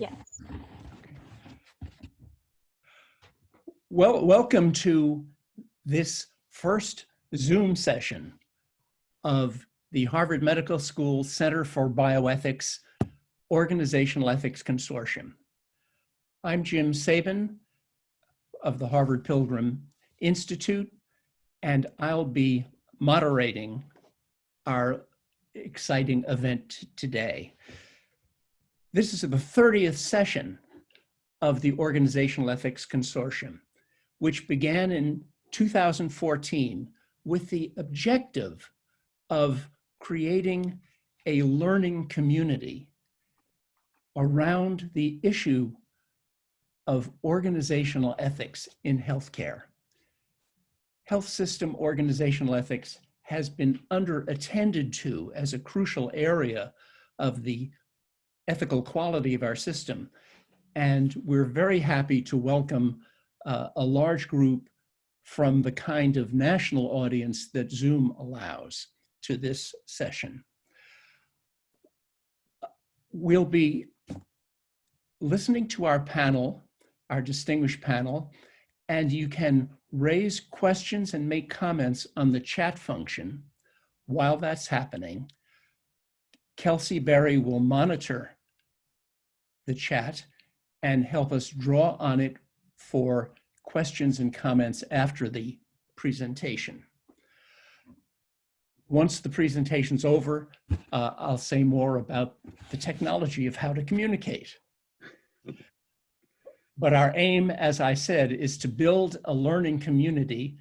Yes. Well, welcome to this first Zoom session of the Harvard Medical School Center for Bioethics Organizational Ethics Consortium. I'm Jim Sabin of the Harvard Pilgrim Institute, and I'll be moderating our exciting event today. This is the 30th session of the Organizational Ethics Consortium, which began in 2014 with the objective of creating a learning community around the issue of organizational ethics in healthcare. Health system organizational ethics has been under attended to as a crucial area of the ethical quality of our system. And we're very happy to welcome uh, a large group from the kind of national audience that Zoom allows to this session. We'll be listening to our panel, our distinguished panel, and you can raise questions and make comments on the chat function while that's happening. Kelsey Berry will monitor the chat and help us draw on it for questions and comments after the presentation. Once the presentation's over, uh, I'll say more about the technology of how to communicate. But our aim, as I said, is to build a learning community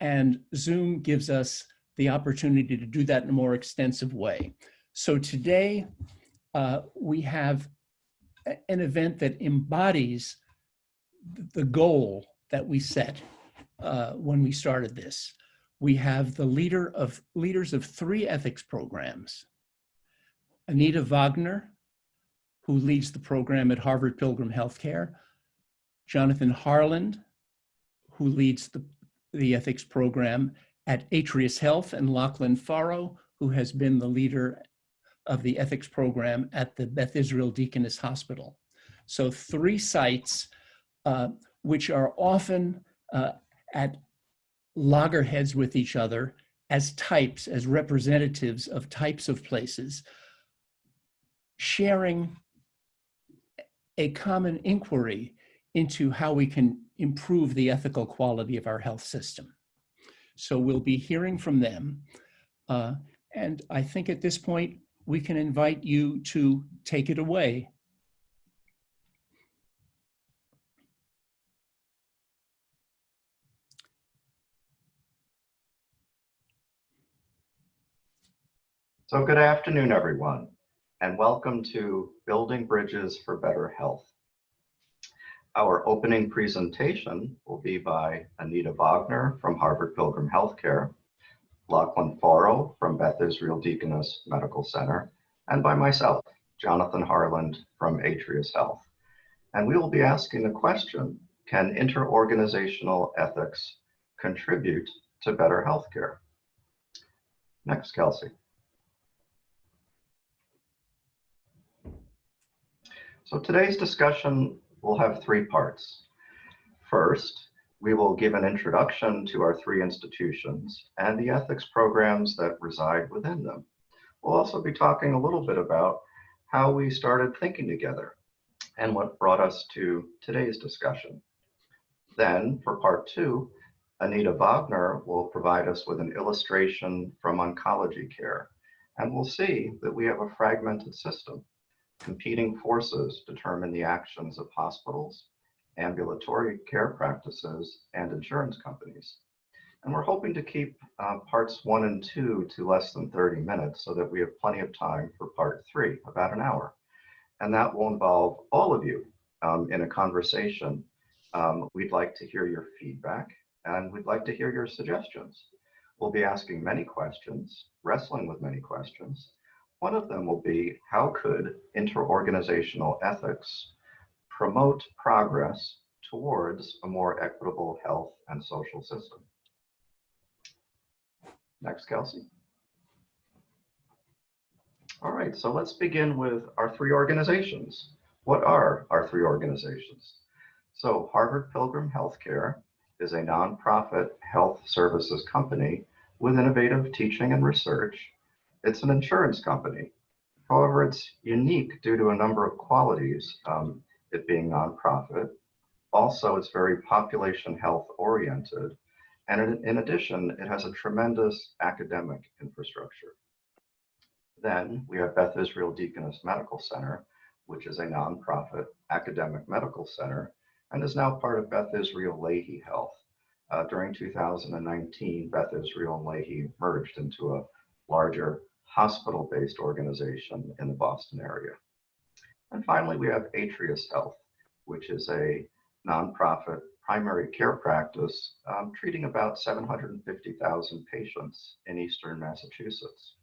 and Zoom gives us the opportunity to do that in a more extensive way. So today uh, we have an event that embodies the goal that we set uh, when we started this. We have the leader of leaders of three ethics programs. Anita Wagner, who leads the program at Harvard Pilgrim Healthcare, Jonathan Harland, who leads the, the ethics program at Atrius Health, and Lachlan Farrow, who has been the leader of the ethics program at the Beth Israel Deaconess Hospital. So three sites uh, which are often uh, at loggerheads with each other as types, as representatives of types of places, sharing a common inquiry into how we can improve the ethical quality of our health system. So we'll be hearing from them. Uh, and I think at this point, we can invite you to take it away. So good afternoon, everyone, and welcome to Building Bridges for Better Health. Our opening presentation will be by Anita Wagner from Harvard Pilgrim Healthcare, Lachlan Farrow from Beth Israel Deaconess Medical Center, and by myself, Jonathan Harland from Atrius Health. And we will be asking the question, can interorganizational ethics contribute to better healthcare? Next, Kelsey. So today's discussion will have three parts. First, we will give an introduction to our three institutions and the ethics programs that reside within them. We'll also be talking a little bit about how we started thinking together and what brought us to today's discussion. Then for part two, Anita Wagner will provide us with an illustration from oncology care. And we'll see that we have a fragmented system competing forces determine the actions of hospitals, ambulatory care practices, and insurance companies. And we're hoping to keep uh, parts one and two to less than 30 minutes so that we have plenty of time for part three, about an hour. And that will involve all of you um, in a conversation. Um, we'd like to hear your feedback and we'd like to hear your suggestions. We'll be asking many questions, wrestling with many questions, one of them will be how could interorganizational ethics promote progress towards a more equitable health and social system? Next, Kelsey. All right, so let's begin with our three organizations. what are our three organizations? So Harvard Pilgrim Healthcare is a nonprofit health services company with innovative teaching and research. It's an insurance company. However, it's unique due to a number of qualities, um, it being nonprofit. Also, it's very population health oriented. And in, in addition, it has a tremendous academic infrastructure. Then we have Beth Israel Deaconess Medical Center, which is a nonprofit academic medical center and is now part of Beth Israel Lahey Health. Uh, during 2019, Beth Israel and Lahey merged into a larger hospital-based organization in the Boston area. And finally, we have Atrius Health, which is a nonprofit primary care practice um, treating about 750,000 patients in Eastern Massachusetts.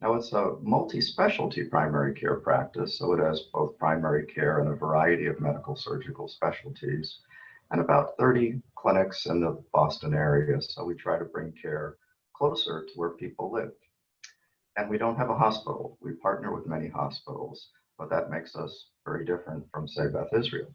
Now it's a multi-specialty primary care practice, so it has both primary care and a variety of medical surgical specialties, and about 30 clinics in the Boston area. So we try to bring care closer to where people live. And we don't have a hospital. We partner with many hospitals, but that makes us very different from, say, Beth Israel.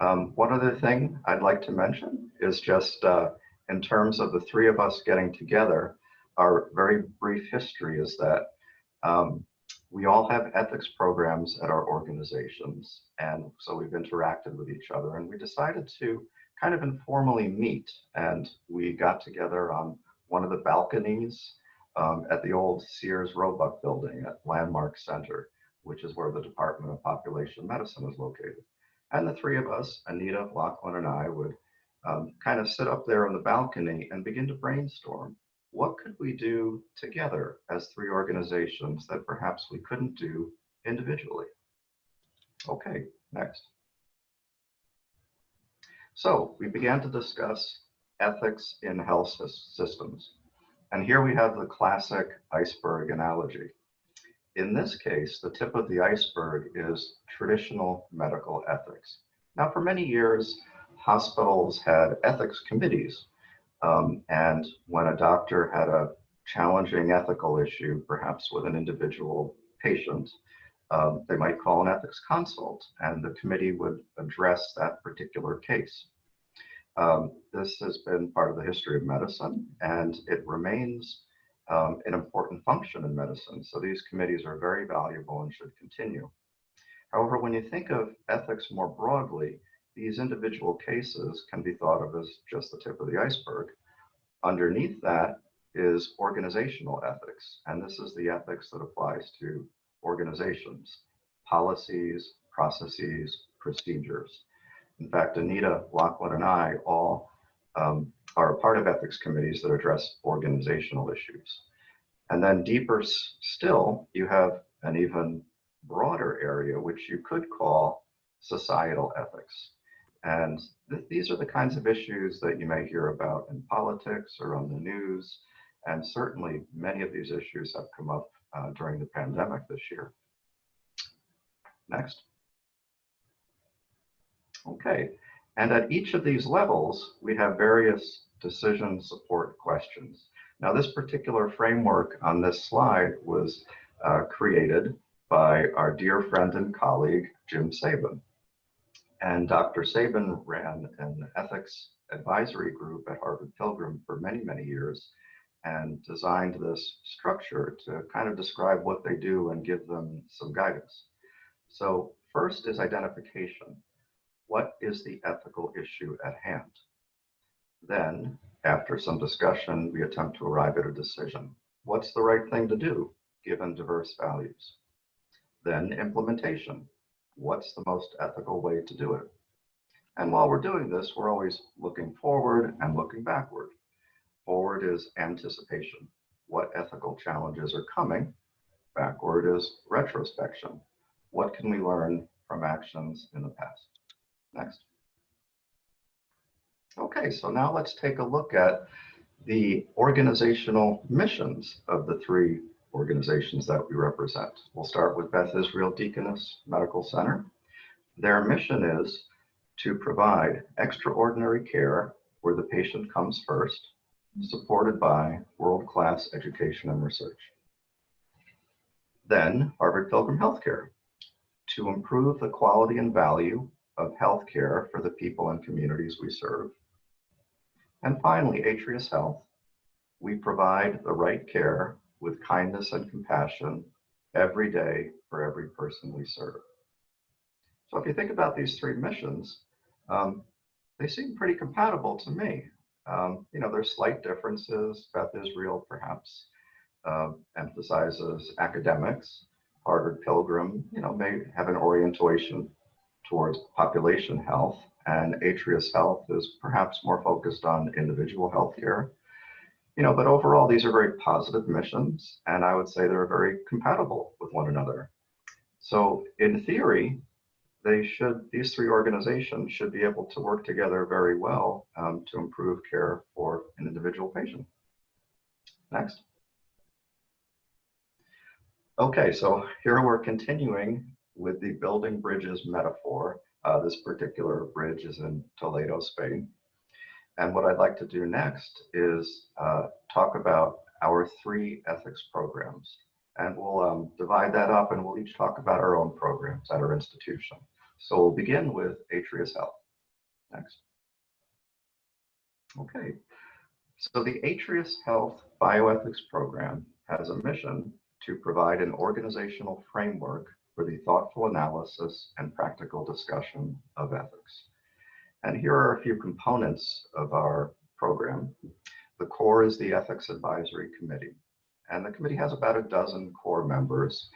Um, one other thing I'd like to mention is just uh, in terms of the three of us getting together, our very brief history is that um, we all have ethics programs at our organizations. And so we've interacted with each other and we decided to kind of informally meet. And we got together on one of the balconies um, at the old Sears Roebuck building at Landmark Center, which is where the Department of Population Medicine is located. And the three of us, Anita, Lachlan, and I would um, kind of sit up there on the balcony and begin to brainstorm. What could we do together as three organizations that perhaps we couldn't do individually? Okay, next. So we began to discuss ethics in health systems. And here we have the classic iceberg analogy. In this case, the tip of the iceberg is traditional medical ethics. Now, for many years, hospitals had ethics committees. Um, and when a doctor had a challenging ethical issue, perhaps with an individual patient, um, they might call an ethics consult, and the committee would address that particular case. Um, this has been part of the history of medicine, and it remains um, an important function in medicine. So these committees are very valuable and should continue. However, when you think of ethics more broadly, these individual cases can be thought of as just the tip of the iceberg. Underneath that is organizational ethics, and this is the ethics that applies to organizations, policies, processes, procedures. In fact, Anita, Lachlan, and I all um, are a part of ethics committees that address organizational issues. And then deeper still, you have an even broader area, which you could call societal ethics. And th these are the kinds of issues that you may hear about in politics or on the news. And certainly many of these issues have come up uh, during the pandemic this year. Next. Okay, and at each of these levels, we have various decision support questions. Now, this particular framework on this slide was uh, created by our dear friend and colleague, Jim Sabin. And Dr. Sabin ran an ethics advisory group at Harvard Pilgrim for many, many years and designed this structure to kind of describe what they do and give them some guidance. So first is identification. What is the ethical issue at hand? Then, after some discussion, we attempt to arrive at a decision. What's the right thing to do given diverse values? Then implementation. What's the most ethical way to do it? And while we're doing this, we're always looking forward and looking backward. Forward is anticipation. What ethical challenges are coming? Backward is retrospection. What can we learn from actions in the past? Next. Okay, so now let's take a look at the organizational missions of the three organizations that we represent. We'll start with Beth Israel Deaconess Medical Center. Their mission is to provide extraordinary care where the patient comes first, supported by world-class education and research. Then Harvard Pilgrim Healthcare. to improve the quality and value of healthcare for the people and communities we serve. And finally, Atrius Health, we provide the right care with kindness and compassion every day for every person we serve. So if you think about these three missions, um, they seem pretty compatible to me. Um, you know, there's slight differences. Beth Israel perhaps uh, emphasizes academics. Harvard Pilgrim, you know, may have an orientation towards population health, and Atrius Health is perhaps more focused on individual health care. You know, but overall, these are very positive missions, and I would say they're very compatible with one another. So in theory, they should, these three organizations should be able to work together very well um, to improve care for an individual patient. Next. Okay, so here we're continuing with the building bridges metaphor. Uh, this particular bridge is in Toledo, Spain. And what I'd like to do next is uh, talk about our three ethics programs. And we'll um, divide that up and we'll each talk about our own programs at our institution. So we'll begin with Atrius Health. Next. Okay, so the Atrius Health Bioethics Program has a mission to provide an organizational framework for the thoughtful analysis and practical discussion of ethics. And here are a few components of our program. The core is the Ethics Advisory Committee. And the committee has about a dozen core members,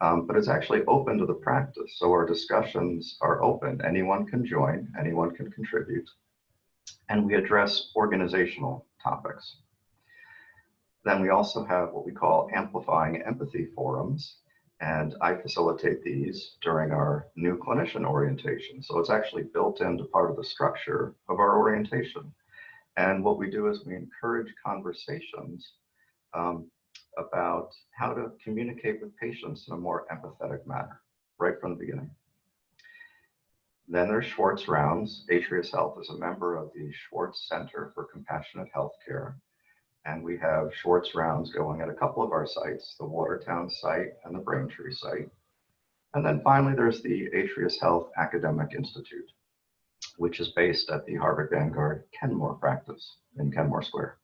um, but it's actually open to the practice. So our discussions are open. Anyone can join, anyone can contribute. And we address organizational topics. Then we also have what we call amplifying empathy forums. And I facilitate these during our new clinician orientation. So it's actually built into part of the structure of our orientation. And what we do is we encourage conversations um, about how to communicate with patients in a more empathetic manner, right from the beginning. Then there's Schwartz Rounds. Atrius Health is a member of the Schwartz Center for Compassionate Healthcare. And we have Schwartz rounds going at a couple of our sites, the Watertown site and the Braintree site. And then finally, there's the Atrius Health Academic Institute, which is based at the Harvard Vanguard Kenmore practice in Kenmore Square.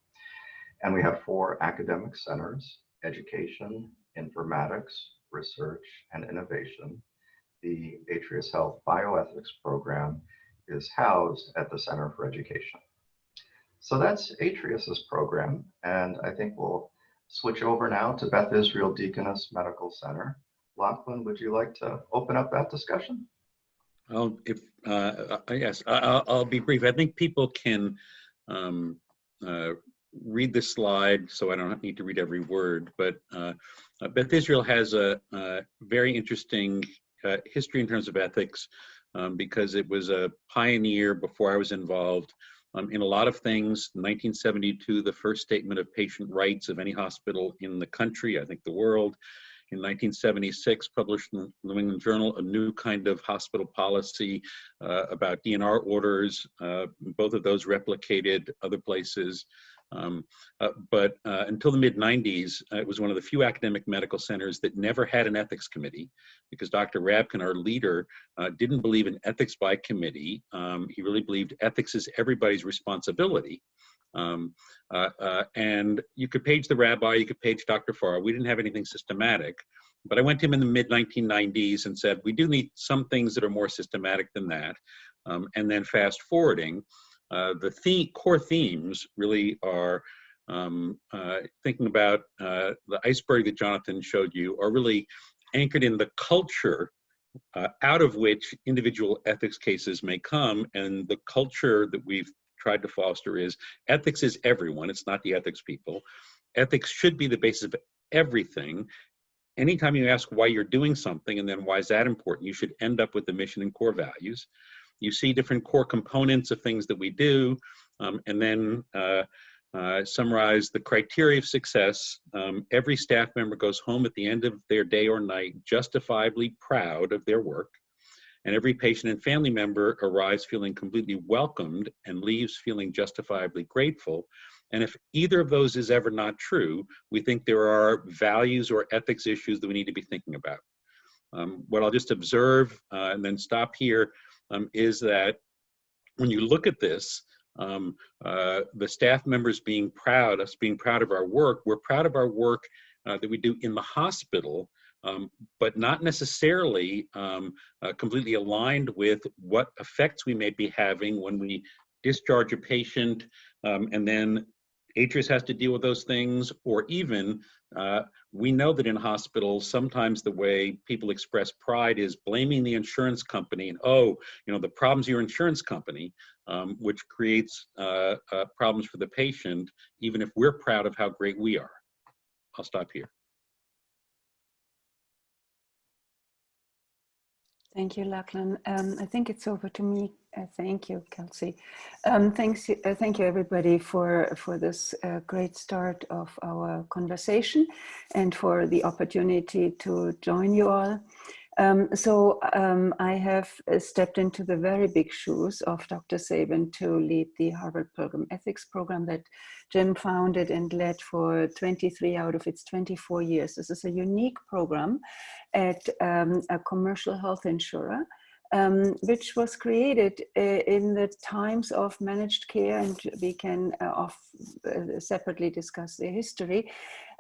And we have four academic centers, education, informatics, research, and innovation. The Atrius Health Bioethics program is housed at the Center for Education. So that's Atrius's program. And I think we'll switch over now to Beth Israel Deaconess Medical Center. Lachlan, would you like to open up that discussion? Well, if, uh, uh, yes, I- will be brief. I think people can um, uh, read the slide, so I don't need to read every word, but uh, uh Beth Israel has a, a very interesting uh, history in terms of ethics um, because it was a pioneer before I was involved um, in a lot of things. 1972, the first statement of patient rights of any hospital in the country, I think the world. In 1976, published in the New England Journal, a new kind of hospital policy uh, about DNR orders. Uh, both of those replicated other places. Um, uh, but uh, until the mid 90s, uh, it was one of the few academic medical centers that never had an ethics committee because Dr. Rabkin, our leader, uh, didn't believe in ethics by committee. Um, he really believed ethics is everybody's responsibility. Um, uh, uh, and you could page the rabbi, you could page Dr. Farr. We didn't have anything systematic. But I went to him in the mid 1990s and said, we do need some things that are more systematic than that. Um, and then fast forwarding, uh, the theme, core themes really are um, uh, thinking about uh, the iceberg that Jonathan showed you are really anchored in the culture uh, out of which individual ethics cases may come. And the culture that we've tried to foster is ethics is everyone, it's not the ethics people. Ethics should be the basis of everything. Anytime you ask why you're doing something and then why is that important, you should end up with the mission and core values you see different core components of things that we do, um, and then uh, uh, summarize the criteria of success. Um, every staff member goes home at the end of their day or night justifiably proud of their work. And every patient and family member arrives feeling completely welcomed and leaves feeling justifiably grateful. And if either of those is ever not true, we think there are values or ethics issues that we need to be thinking about. Um, what I'll just observe uh, and then stop here um, is that when you look at this, um, uh, the staff members being proud, us being proud of our work, we're proud of our work uh, that we do in the hospital, um, but not necessarily um, uh, completely aligned with what effects we may be having when we discharge a patient um, and then Atrius has to deal with those things, or even uh, we know that in hospitals, sometimes the way people express pride is blaming the insurance company and, oh, you know, the problem's your insurance company, um, which creates uh, uh, problems for the patient, even if we're proud of how great we are. I'll stop here. Thank you, Lachlan. Um, I think it's over to me. Uh, thank you, Kelsey. Um, thanks, uh, thank you, everybody, for for this uh, great start of our conversation, and for the opportunity to join you all. Um, so um, I have uh, stepped into the very big shoes of Dr. Sabin to lead the Harvard Pilgrim Ethics program that Jim founded and led for 23 out of its 24 years. This is a unique program at um, a commercial health insurer um, which was created uh, in the times of managed care, and we can uh, off, uh, separately discuss the history.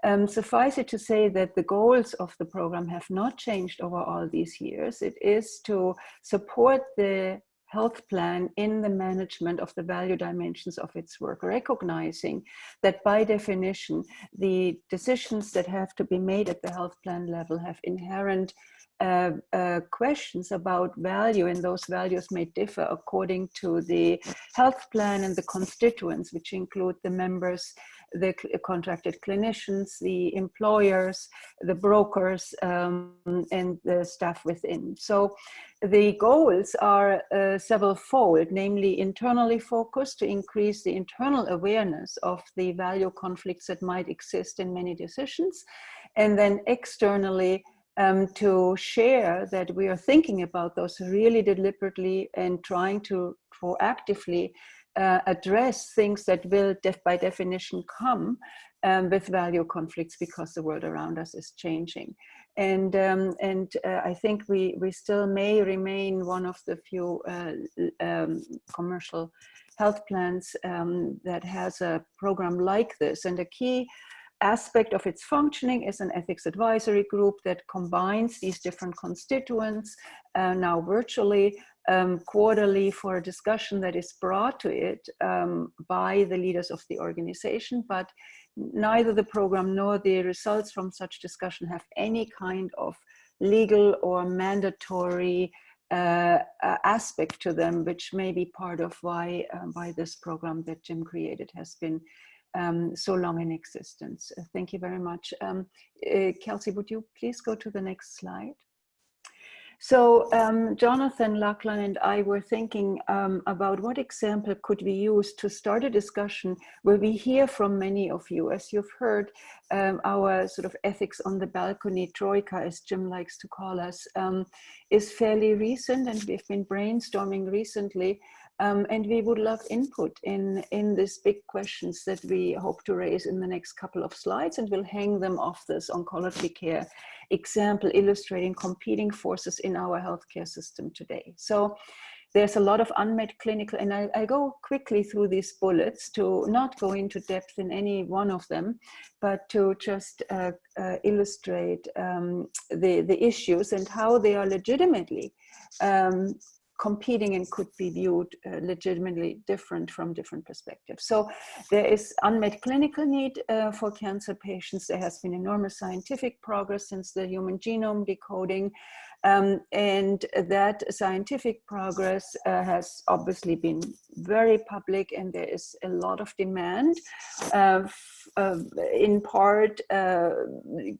Um, suffice it to say that the goals of the program have not changed over all these years. It is to support the health plan in the management of the value dimensions of its work, recognizing that by definition, the decisions that have to be made at the health plan level have inherent uh, uh, questions about value and those values may differ according to the health plan and the constituents, which include the members, the contracted clinicians, the employers, the brokers, um, and the staff within. So the goals are uh, several fold, namely internally focused to increase the internal awareness of the value conflicts that might exist in many decisions, and then externally um, to share that we are thinking about those really deliberately and trying to proactively uh, address things that will def by definition come um, with value conflicts because the world around us is changing. And, um, and uh, I think we, we still may remain one of the few uh, um, commercial health plans um, that has a program like this. And a key aspect of its functioning is an ethics advisory group that combines these different constituents uh, now virtually um, quarterly for a discussion that is brought to it um, by the leaders of the organization, but neither the program nor the results from such discussion have any kind of legal or mandatory uh, uh, aspect to them, which may be part of why, uh, why this program that Jim created has been um, so long in existence. Uh, thank you very much. Um, uh, Kelsey, would you please go to the next slide? So um, Jonathan Lachlan and I were thinking um, about what example could we use to start a discussion where we hear from many of you. As you've heard, um, our sort of ethics on the balcony troika, as Jim likes to call us, um, is fairly recent and we've been brainstorming recently um, and we would love input in, in these big questions that we hope to raise in the next couple of slides and we'll hang them off this oncology care example illustrating competing forces in our healthcare system today. So there's a lot of unmet clinical, and I, I, go quickly through these bullets to not go into depth in any one of them, but to just uh, uh, illustrate um, the, the issues and how they are legitimately um, competing and could be viewed uh, legitimately different from different perspectives. So there is unmet clinical need uh, for cancer patients. There has been enormous scientific progress since the human genome decoding. Um, and that scientific progress uh, has obviously been very public and there is a lot of demand uh, in part uh,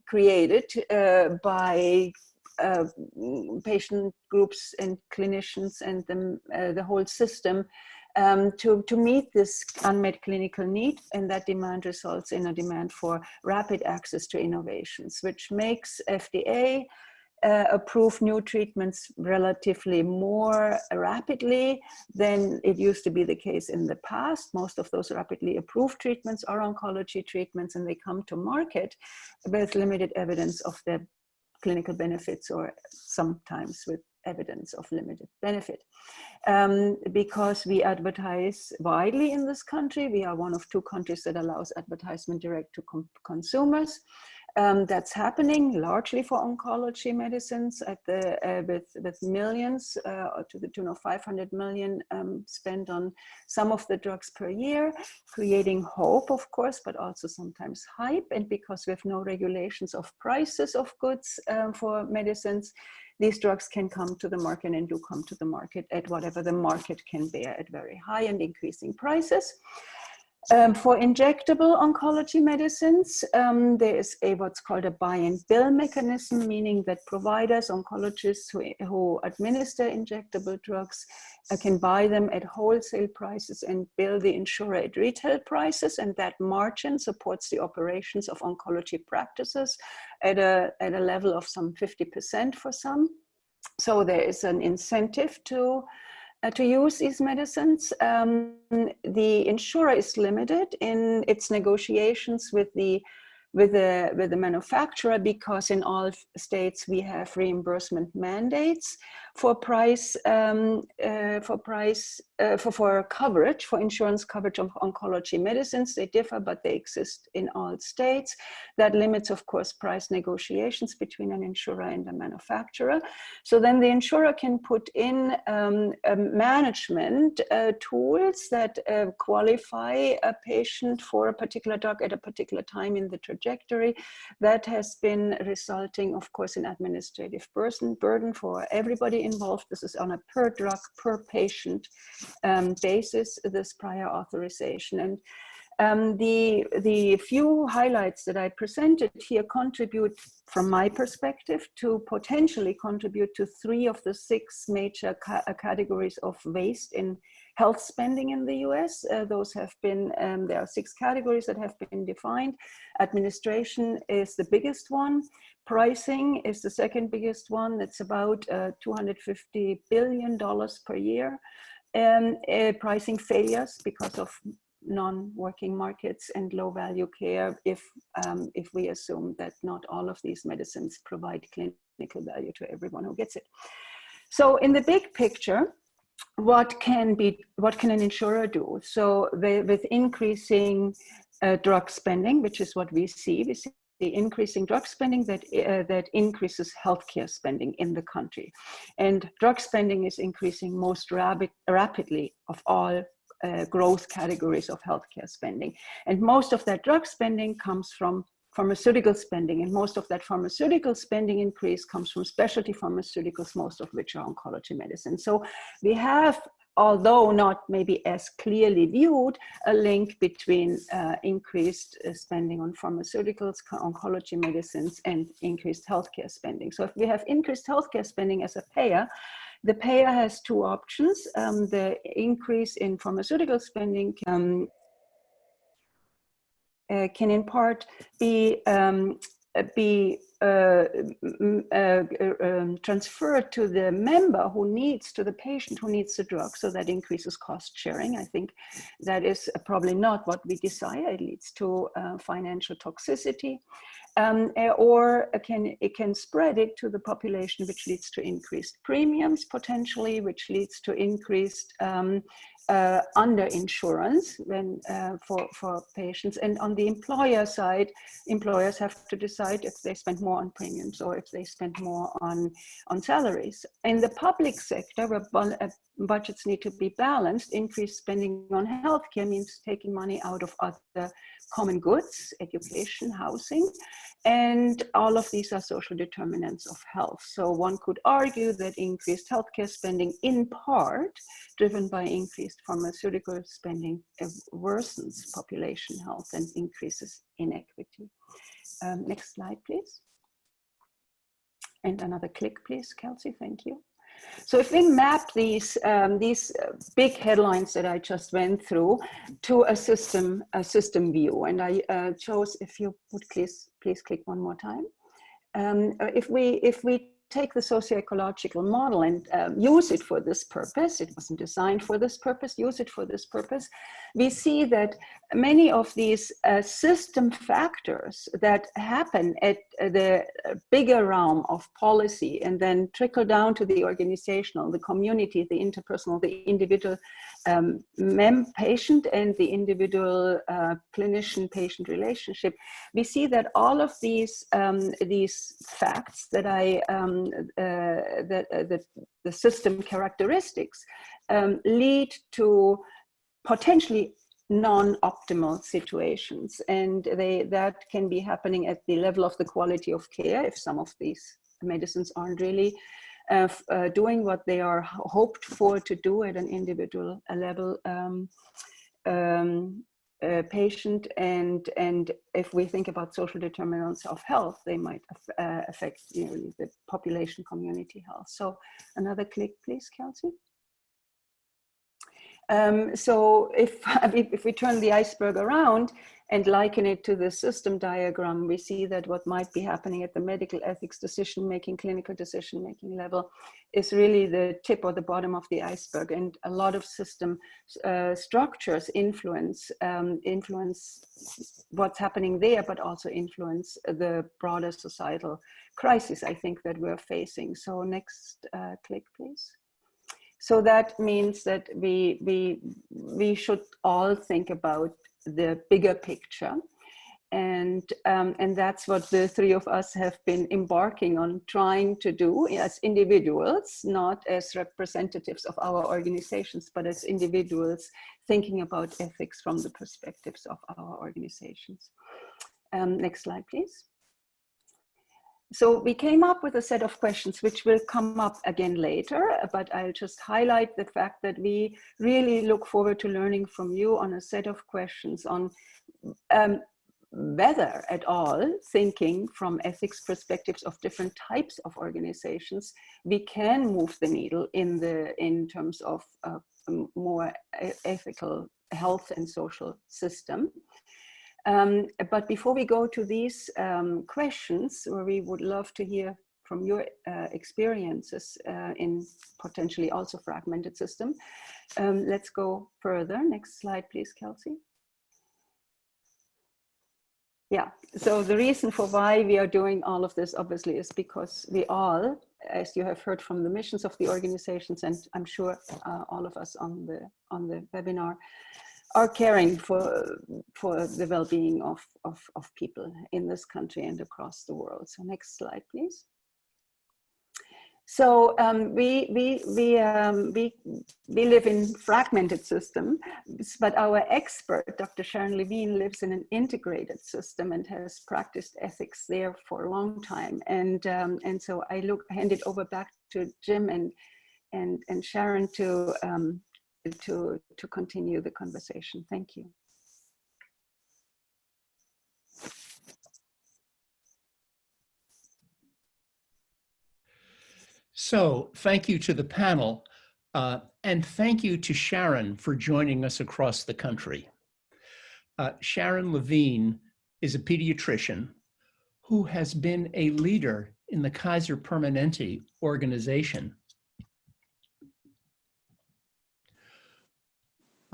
created uh, by uh, patient groups and clinicians and the, uh, the whole system um, to, to meet this unmet clinical need and that demand results in a demand for rapid access to innovations, which makes FDA uh, approve new treatments relatively more rapidly than it used to be the case in the past. Most of those rapidly approved treatments are oncology treatments and they come to market with limited evidence of their clinical benefits or sometimes with evidence of limited benefit. Um, because we advertise widely in this country, we are one of two countries that allows advertisement direct to consumers. Um, that's happening largely for oncology medicines at the, uh, with, with millions uh, to the tune of 500 million um, spent on some of the drugs per year, creating hope, of course, but also sometimes hype. And because we have no regulations of prices of goods um, for medicines, these drugs can come to the market and do come to the market at whatever the market can bear at very high and increasing prices. Um, for injectable oncology medicines, um, there is a what's called a buy and bill mechanism, meaning that providers, oncologists who, who administer injectable drugs uh, can buy them at wholesale prices and bill the insurer at retail prices. And that margin supports the operations of oncology practices at a, at a level of some 50% for some. So there is an incentive to uh, to use these medicines. Um, the insurer is limited in its negotiations with the with the with the manufacturer because in all states we have reimbursement mandates for price um, uh, for price uh, for for coverage for insurance coverage of oncology medicines. They differ but they exist in all states. That limits of course price negotiations between an insurer and a manufacturer. So then the insurer can put in um, management uh, tools that uh, qualify a patient for a particular drug at a particular time in the trajectory. That has been resulting of course in administrative burden burden for everybody involved. This is on a per drug per patient um, basis this prior authorization. And um, the, the few highlights that I presented here contribute, from my perspective, to potentially contribute to three of the six major ca categories of waste in health spending in the US. Uh, those have been, um, there are six categories that have been defined. Administration is the biggest one. Pricing is the second biggest one. It's about uh, $250 billion per year. Um, uh, pricing failures because of non-working markets and low value care if, um, if we assume that not all of these medicines provide clinical value to everyone who gets it. So in the big picture, what can be what can an insurer do so with increasing uh, drug spending which is what we see we see the increasing drug spending that uh, that increases healthcare spending in the country and drug spending is increasing most rapid, rapidly of all uh, growth categories of healthcare spending and most of that drug spending comes from pharmaceutical spending, and most of that pharmaceutical spending increase comes from specialty pharmaceuticals, most of which are oncology medicine. So we have although not maybe as clearly viewed, a link between uh, increased uh, spending on pharmaceuticals, oncology medicines, and increased healthcare spending. So if we have increased healthcare spending as a payer, the payer has two options. Um, the increase in pharmaceutical spending um, uh, can in part be um, uh, be uh, uh, um, transferred to the member who needs, to the patient who needs the drug. So that increases cost sharing. I think that is probably not what we desire. It leads to uh, financial toxicity. Um, or it can, it can spread it to the population, which leads to increased premiums potentially, which leads to increased um, uh, under insurance when uh, for for patients. And on the employer side employers have to decide if they spend more on premiums or if they spend more on on salaries. In the public sector where uh, budgets need to be balanced increased spending on healthcare means taking money out of other common goods education housing and all of these are social determinants of health. So one could argue that increased healthcare spending in part, driven by increased pharmaceutical spending, worsens population health and increases inequity. Um, next slide, please. And another click, please, Kelsey, thank you. So if we map these, um, these uh, big headlines that I just went through to a system, a system view, and I uh, chose, if you would please, please click one more time. Um, uh, if we if we take the socio-ecological model and um, use it for this purpose, it wasn't designed for this purpose, use it for this purpose, we see that many of these uh, system factors that happen at the bigger realm of policy and then trickle down to the organizational, the community, the interpersonal, the individual um, mem patient and the individual uh, clinician-patient relationship, we see that all of these um, these facts that I um, uh, that, uh, that the system characteristics um, lead to potentially non-optimal situations and they that can be happening at the level of the quality of care if some of these medicines aren't really uh, uh, doing what they are hoped for to do at an individual level um, um, uh, patient and and if we think about social determinants of health they might uh, affect you know, the population community health. So another click please Kelsey um, so if, if we turn the iceberg around and liken it to the system diagram, we see that what might be happening at the medical ethics decision-making, clinical decision-making level is really the tip or the bottom of the iceberg. And a lot of system uh, structures influence, um, influence what's happening there, but also influence the broader societal crisis, I think, that we're facing. So next uh, click, please. So that means that we, we, we should all think about the bigger picture. And, um, and that's what the three of us have been embarking on trying to do as individuals, not as representatives of our organizations, but as individuals thinking about ethics from the perspectives of our organizations. Um, next slide, please. So we came up with a set of questions which will come up again later, but I'll just highlight the fact that we really look forward to learning from you on a set of questions on um, whether at all thinking from ethics perspectives of different types of organizations, we can move the needle in the in terms of a more ethical health and social system. Um, but before we go to these um, questions, where we would love to hear from your uh, experiences uh, in potentially also fragmented system, um, let's go further. Next slide, please, Kelsey. Yeah, so the reason for why we are doing all of this obviously is because we all, as you have heard from the missions of the organizations, and I'm sure uh, all of us on the on the webinar, are caring for for the well-being of, of, of people in this country and across the world. So next slide, please. So um, we we we um, we we live in fragmented system, but our expert, Dr. Sharon Levine, lives in an integrated system and has practiced ethics there for a long time. And um, and so I look hand it over back to Jim and and and Sharon to um, to, to continue the conversation. Thank you. So thank you to the panel uh, and thank you to Sharon for joining us across the country. Uh, Sharon Levine is a pediatrician who has been a leader in the Kaiser Permanente organization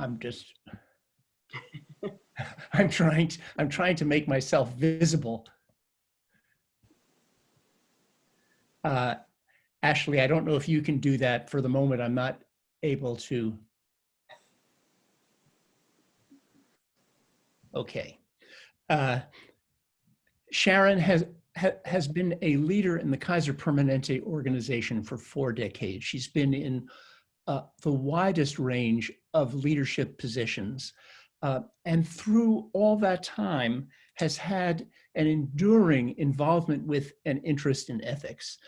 I'm just, I'm trying, to, I'm trying to make myself visible. Uh, Ashley, I don't know if you can do that for the moment. I'm not able to. Okay. Uh, Sharon has ha, has been a leader in the Kaiser Permanente organization for four decades. She's been in uh, the widest range of leadership positions. Uh, and through all that time has had an enduring involvement with an interest in ethics.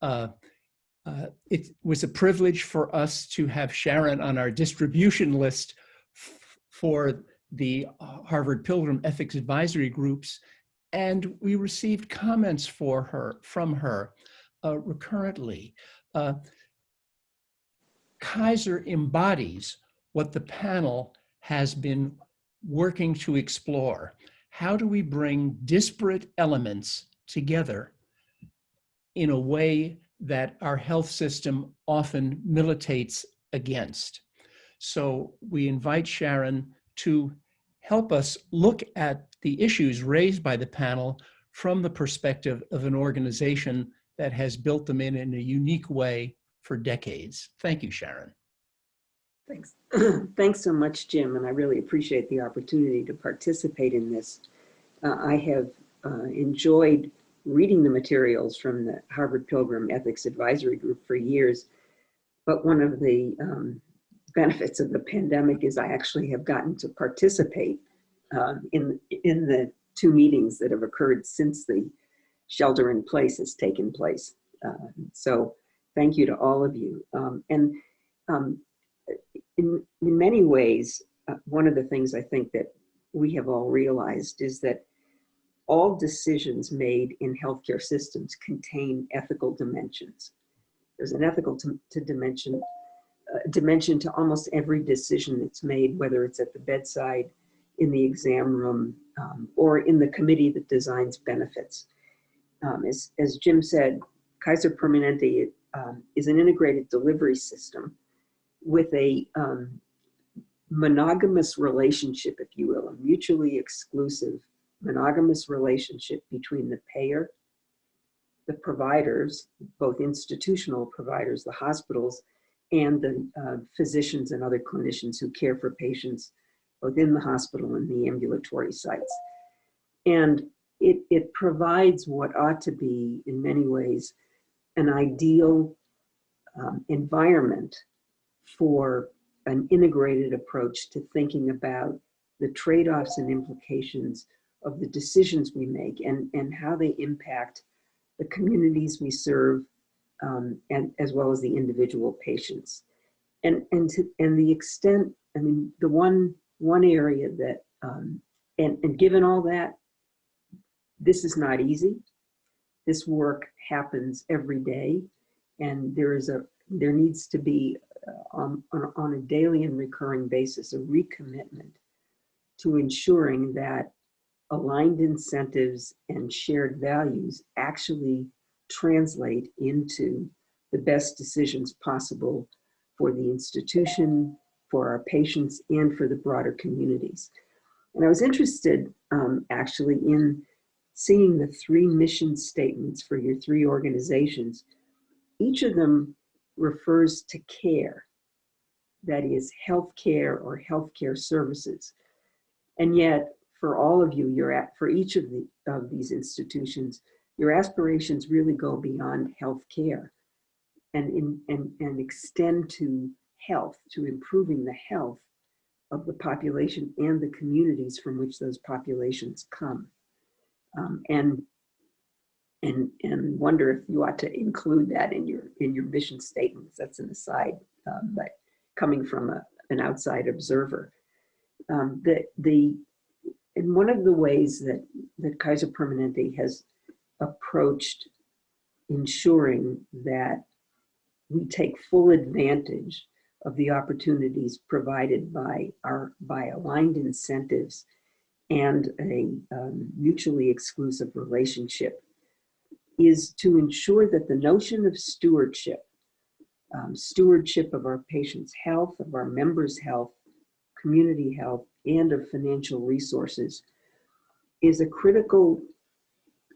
Uh, uh, it was a privilege for us to have Sharon on our distribution list for the Harvard Pilgrim Ethics Advisory Groups, and we received comments for her from her uh, recurrently. Kaiser embodies what the panel has been working to explore. How do we bring disparate elements together in a way that our health system often militates against. So we invite Sharon to help us look at the issues raised by the panel from the perspective of an organization that has built them in in a unique way for decades. Thank you, Sharon. Thanks. Thanks so much, Jim, and I really appreciate the opportunity to participate in this. Uh, I have uh, enjoyed reading the materials from the Harvard Pilgrim Ethics Advisory Group for years, but one of the um, benefits of the pandemic is I actually have gotten to participate um, in, in the two meetings that have occurred since the shelter in place has taken place. Uh, so thank you to all of you. Um, and um, in, in many ways, uh, one of the things I think that we have all realized is that all decisions made in healthcare systems contain ethical dimensions. There's an ethical to, to dimension, uh, dimension to almost every decision that's made, whether it's at the bedside, in the exam room, um, or in the committee that designs benefits. Um, as, as Jim said, Kaiser Permanente um, is an integrated delivery system with a um, monogamous relationship, if you will, a mutually exclusive monogamous relationship between the payer, the providers, both institutional providers, the hospitals, and the uh, physicians and other clinicians who care for patients both in the hospital and the ambulatory sites. And it, it provides what ought to be, in many ways, an ideal um, environment for an integrated approach to thinking about the trade-offs and implications of the decisions we make and, and how they impact the communities we serve um, and as well as the individual patients. And, and, to, and the extent, I mean, the one, one area that, um, and, and given all that, this is not easy. This work happens every day and there is a, there needs to be uh, on, on, a daily and recurring basis, a recommitment to ensuring that aligned incentives and shared values actually translate into the best decisions possible for the institution, for our patients, and for the broader communities. And I was interested um, actually in seeing the three mission statements for your three organizations. Each of them refers to care, that is healthcare or healthcare services. And yet for all of you, you're at, for each of, the, of these institutions, your aspirations really go beyond health care and, in, and, and extend to health, to improving the health of the population and the communities from which those populations come. Um, and, and, and wonder if you ought to include that in your, in your mission statements. That's an aside, um, but coming from a, an outside observer. Um, the, the and one of the ways that, that Kaiser Permanente has approached ensuring that we take full advantage of the opportunities provided by our by aligned incentives and a um, mutually exclusive relationship is to ensure that the notion of stewardship, um, stewardship of our patients' health, of our members' health, community health, and of financial resources is a critical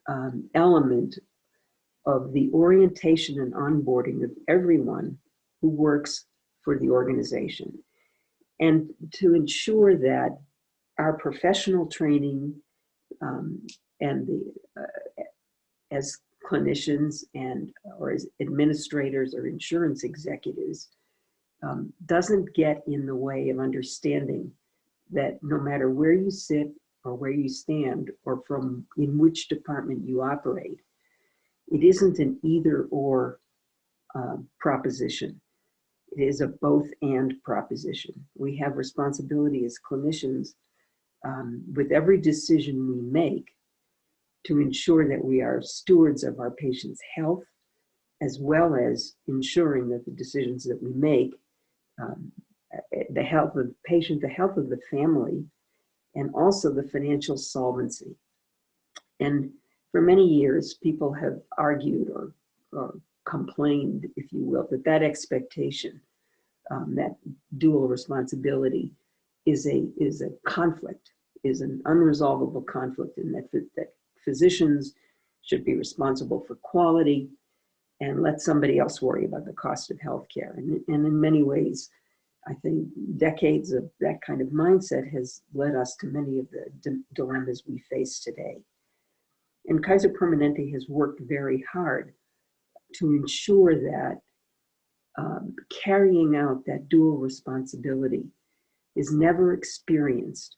um, element of the orientation and onboarding of everyone who works for the organization. And to ensure that our professional training um, and the, uh, as clinicians and or as administrators or insurance executives um, doesn't get in the way of understanding that no matter where you sit or where you stand or from in which department you operate, it isn't an either or uh, proposition. It is a both and proposition. We have responsibility as clinicians um, with every decision we make to ensure that we are stewards of our patients' health, as well as ensuring that the decisions that we make um, the health of the patient, the health of the family, and also the financial solvency. And for many years, people have argued or or complained, if you will, that that expectation, um, that dual responsibility is a, is a conflict, is an unresolvable conflict and that, that physicians should be responsible for quality and let somebody else worry about the cost of healthcare. And, and in many ways, I think decades of that kind of mindset has led us to many of the di- dilemmas we face today. And Kaiser Permanente has worked very hard to ensure that um, carrying out that dual responsibility is never experienced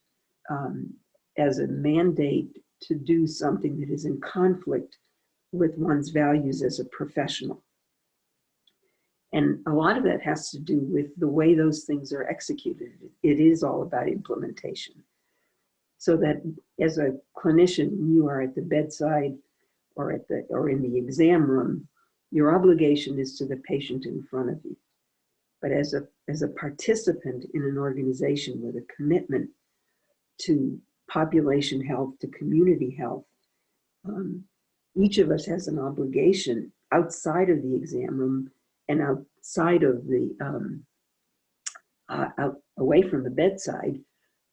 um, as a mandate to do something that is in conflict with one's values as a professional. And a lot of that has to do with the way those things are executed. It is all about implementation. So that as a clinician, you are at the bedside or at the or in the exam room, your obligation is to the patient in front of you. But as a as a participant in an organization with a commitment to population health, to community health, um, each of us has an obligation outside of the exam room and outside of the um, uh, out away from the bedside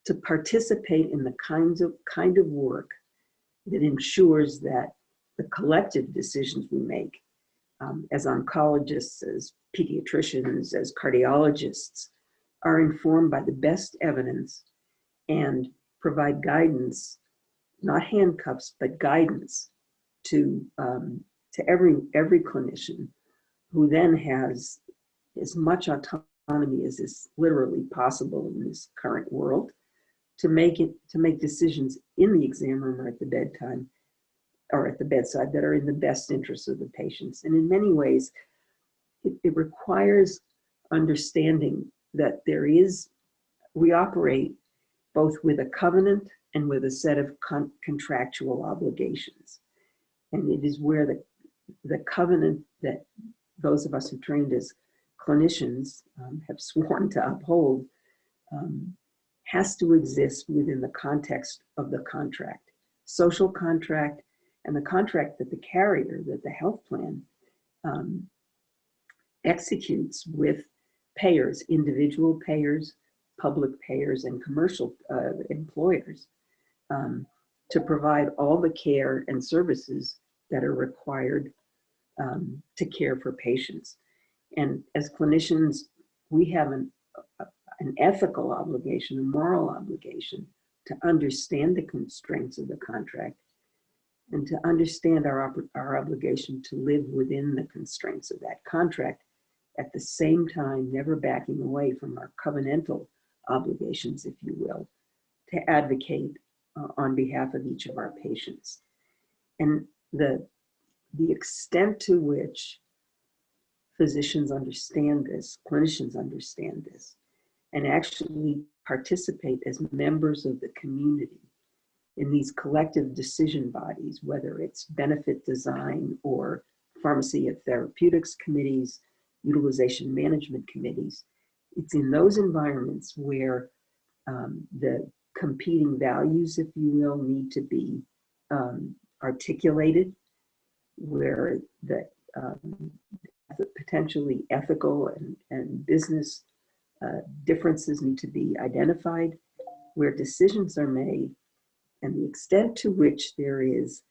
to participate in the kinds of kind of work that ensures that the collective decisions we make um, as oncologists, as pediatricians, as cardiologists are informed by the best evidence and provide guidance, not handcuffs, but guidance to um, to every every clinician who then has as much autonomy as is literally possible in this current world to make it to make decisions in the exam room or at the bedtime or at the bedside that are in the best interest of the patients. And in many ways it, it requires understanding that there is we operate both with a covenant and with a set of con- contractual obligations. And it is where the the covenant that those of us who trained as clinicians um, have sworn to uphold um, has to exist within the context of the contract, social contract, and the contract that the carrier, that the health plan um, executes with payers, individual payers, public payers, and commercial uh, employers um, to provide all the care and services that are required um, to care for patients. And as clinicians, we have an, an ethical obligation, a moral obligation to understand the constraints of the contract and to understand our, our obligation to live within the constraints of that contract at the same time, never backing away from our covenantal obligations, if you will, to advocate uh, on behalf of each of our patients. And the the extent to which physicians understand this, clinicians understand this, and actually participate as members of the community in these collective decision bodies, whether it's benefit design or pharmacy and therapeutics committees, utilization management committees. It's in those environments where um, the competing values, if you will, need to be um, articulated where the um, potentially ethical and, and business uh, differences need to be identified, where decisions are made, and the extent to which there is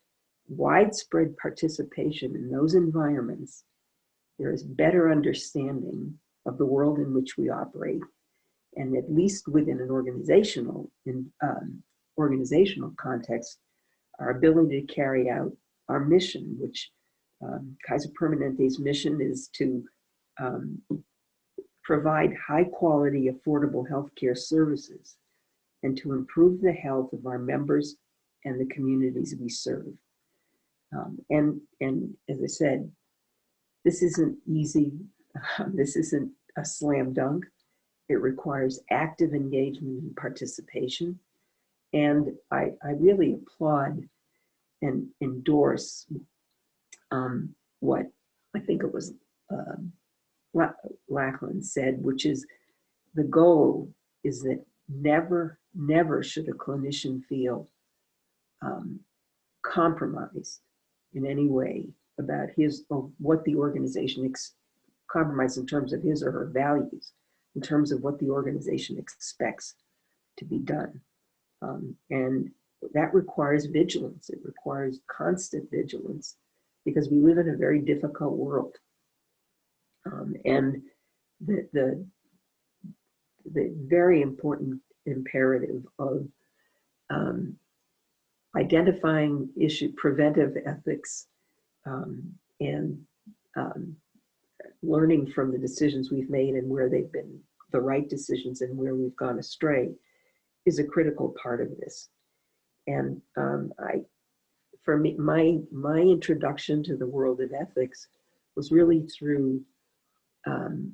widespread participation in those environments, there is better understanding of the world in which we operate, and at least within an organizational in um, organizational context, our ability to carry out our mission, which um, Kaiser Permanente's mission is to um, provide high quality, affordable healthcare services and to improve the health of our members and the communities we serve. Um, and, and as I said, this isn't easy. This isn't a slam dunk. It requires active engagement and participation. And I, I really applaud and endorse um, what I think it was um, Lachlan said, which is the goal is that never, never should a clinician feel um, compromised in any way about his, of what the organization, ex- compromise in terms of his or her values, in terms of what the organization expects to be done. Um, and that requires vigilance. It requires constant vigilance because we live in a very difficult world. Um, and the, the, the very important imperative of um, identifying issue, preventive ethics, um, and um, learning from the decisions we've made and where they've been the right decisions and where we've gone astray is a critical part of this. And um, I, for me, my my introduction to the world of ethics was really through um,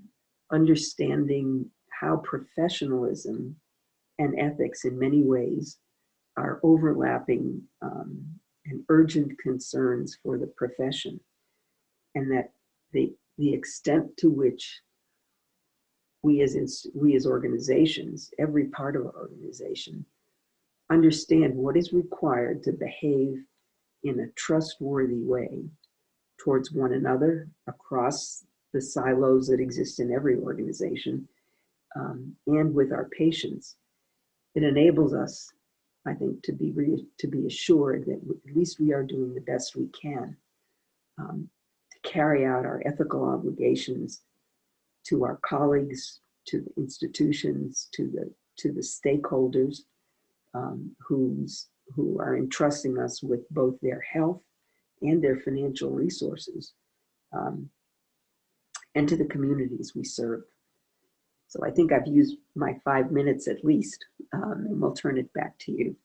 understanding how professionalism and ethics, in many ways, are overlapping um, and urgent concerns for the profession, and that the the extent to which we as we as organizations, every part of our organization, understand what is required to behave in a trustworthy way towards one another across the silos that exist in every organization um, and with our patients. It enables us, I think, to be to be assured that at least we are doing the best we can um, carry out our ethical obligations to our colleagues, to the institutions, to the to the stakeholders um, who's who are entrusting us with both their health and their financial resources, um, and to the communities we serve. So I think I've used my five minutes at least, um, and we'll turn it back to you.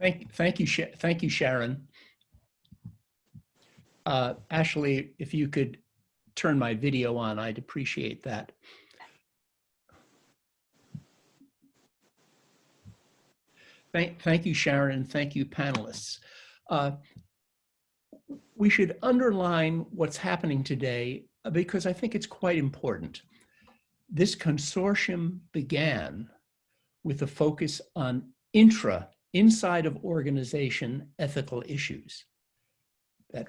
Thank, thank you, Sha- thank you, Sharon. Uh, Ashley, if you could turn my video on, I'd appreciate that. Thank, thank you, Sharon, and thank you, panelists. Uh, we should underline what's happening today uh, because I think it's quite important. This consortium began with a focus on intra, inside of organization ethical issues. That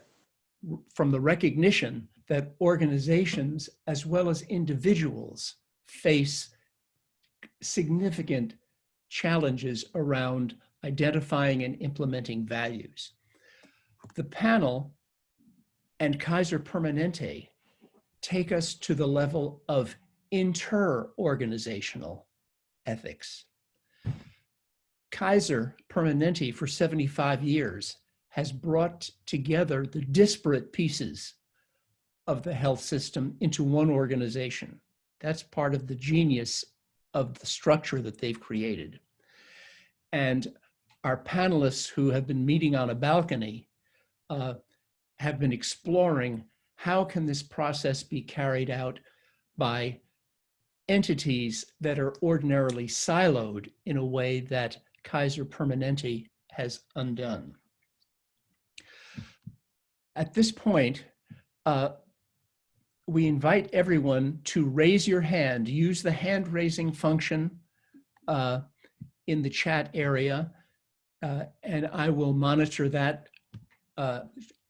from the recognition that organizations as well as individuals face significant challenges around identifying and implementing values. The panel and Kaiser Permanente take us to the level of inter-organizational ethics. Kaiser Permanente for 75 years has brought together the disparate pieces of the health system into one organization. That's part of the genius of the structure that they've created. And our panelists who have been meeting on a balcony uh, have been exploring how can this process be carried out by entities that are ordinarily siloed in a way that Kaiser Permanente has undone. At this point, uh, we invite everyone to raise your hand, use the hand raising function uh, in the chat area, uh, and I will monitor that uh,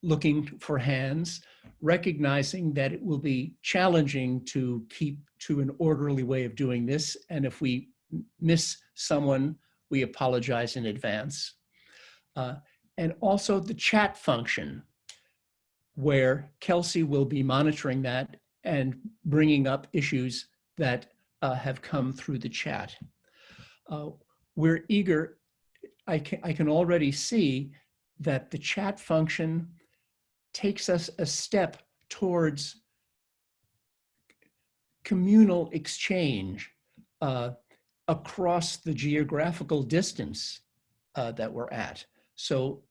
looking for hands, recognizing that it will be challenging to keep to an orderly way of doing this. And if we miss someone, we apologize in advance. Uh, and also the chat function, where Kelsey will be monitoring that and bringing up issues that uh, have come through the chat. Uh, we're eager, I can, I can already see that the chat function takes us a step towards communal exchange uh, across the geographical distance uh, that we're at. So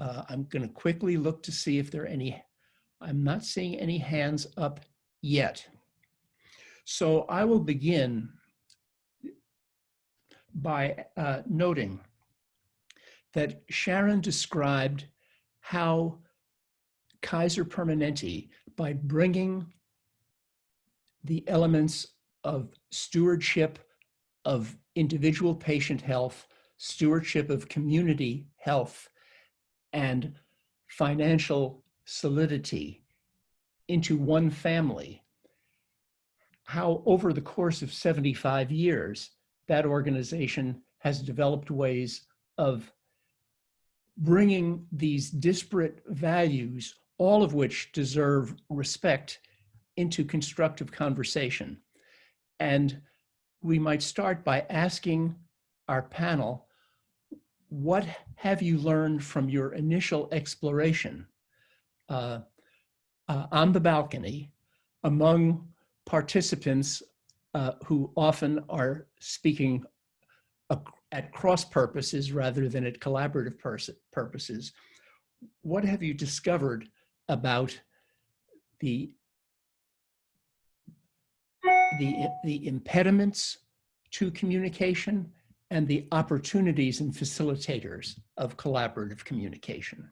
uh, I'm going to quickly look to see if there are any, I'm not seeing any hands up yet. So I will begin by uh, noting that Sharon described how Kaiser Permanente, by bringing the elements of stewardship of individual patient health, stewardship of community health and financial solidity into one family, how over the course of 75 years, that organization has developed ways of bringing these disparate values, all of which deserve respect, into constructive conversation. And we might start by asking our panel, what have you learned from your initial exploration uh, uh, on the balcony among participants uh, who often are speaking at cross purposes rather than at collaborative purposes. What have you discovered about the, the, the impediments to communication and the opportunities and facilitators of collaborative communication?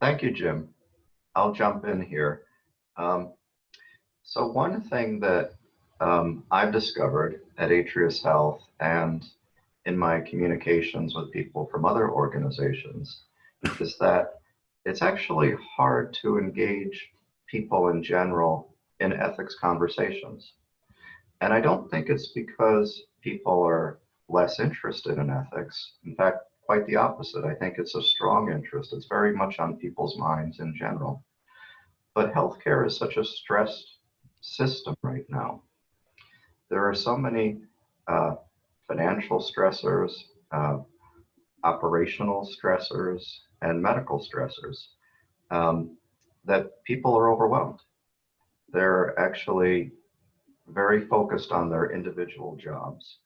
Thank you, Jim. I'll jump in here. Um, so one thing that um, I've discovered at Atrius Health and in my communications with people from other organizations is that it's actually hard to engage people in general in ethics conversations. And I don't think it's because people are less interested in ethics. In fact, quite the opposite. I think it's a strong interest. It's very much on people's minds in general. But healthcare is such a stressed system right now. There are so many uh, financial stressors, uh, operational stressors, and medical stressors um, that people are overwhelmed. They're actually very focused on their individual jobs.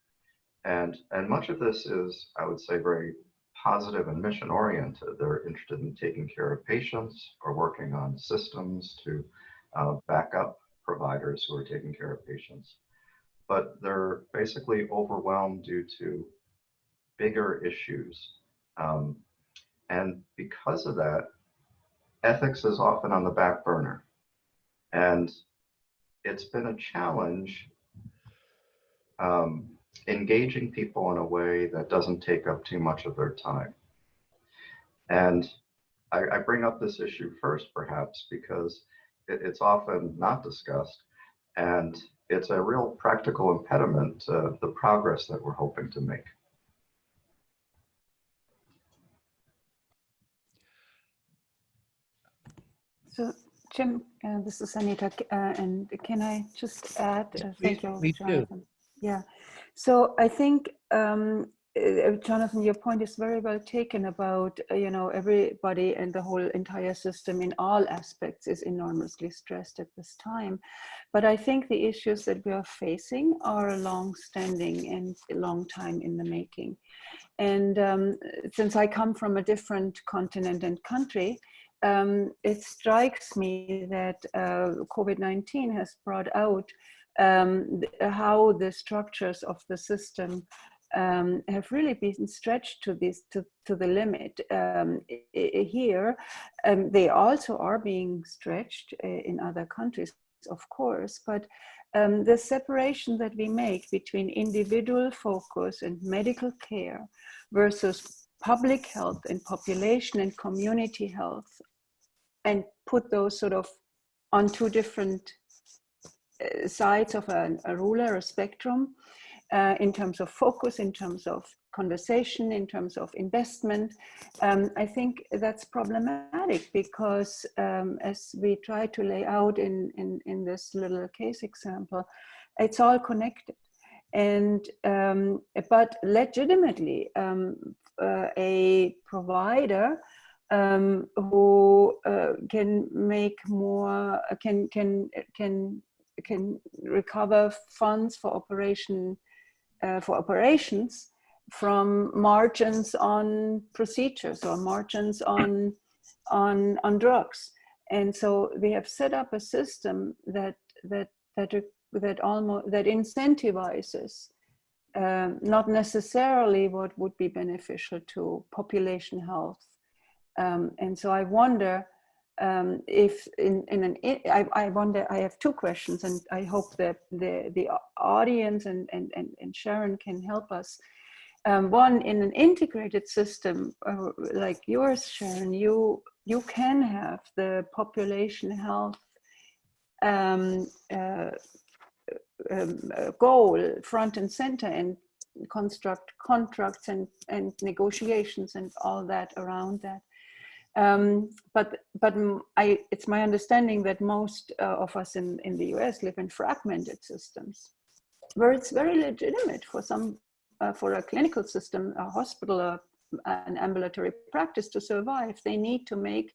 And, and much of this is, I would say, very positive and mission oriented. They're interested in taking care of patients or working on systems to uh, back up providers who are taking care of patients. But they're basically overwhelmed due to bigger issues. Um, and because of that, ethics is often on the back burner. And it's been a challenge um, engaging people in a way that doesn't take up too much of their time. And I, I bring up this issue first, perhaps, because it, it's often not discussed. And it's a real practical impediment to the progress that we're hoping to make. So, Jim, uh, this is Anita, uh, and can I just add? Uh, thank you, please do. Yeah, so I think, um, uh, Jonathan, your point is very well taken about, uh, you know, everybody and the whole entire system in all aspects is enormously stressed at this time. But I think the issues that we are facing are long-standing and a long time in the making. And um, since I come from a different continent and country, um, it strikes me that uh, COVID-19 has brought out um, how the structures of the system um, have really been stretched to this to, to the limit. Um, here um, they also are being stretched uh, in other countries of course but um, the separation that we make between individual focus and medical care versus public health and population and community health and put those sort of on two different uh, sides of a, a ruler, a spectrum, uh, in terms of focus, in terms of conversation, in terms of investment. Um, I think that's problematic because um, as we try to lay out in, in, in, this little case example, it's all connected. And, um, but legitimately, um, uh, a provider um, who uh, can make more, can, can, can can recover funds for operation uh, for operations from margins on procedures or margins on on on drugs and so we have set up a system that that that that almost that incentivizes um, not necessarily what would be beneficial to population health. Um, and so I wonder um, if in, in an, I, I wonder, I have two questions and I hope that the, the audience and, and, and, and Sharon can help us. Um, one, in an integrated system uh, like yours, Sharon, you, you can have the population health um, uh, um, uh, goal front and center and construct contracts and, and negotiations and all that around that. Um, but but I, it's my understanding that most uh, of us in, in the US live in fragmented systems where it's very legitimate for some, uh, for a clinical system, a hospital, a, an ambulatory practice to survive. They need to make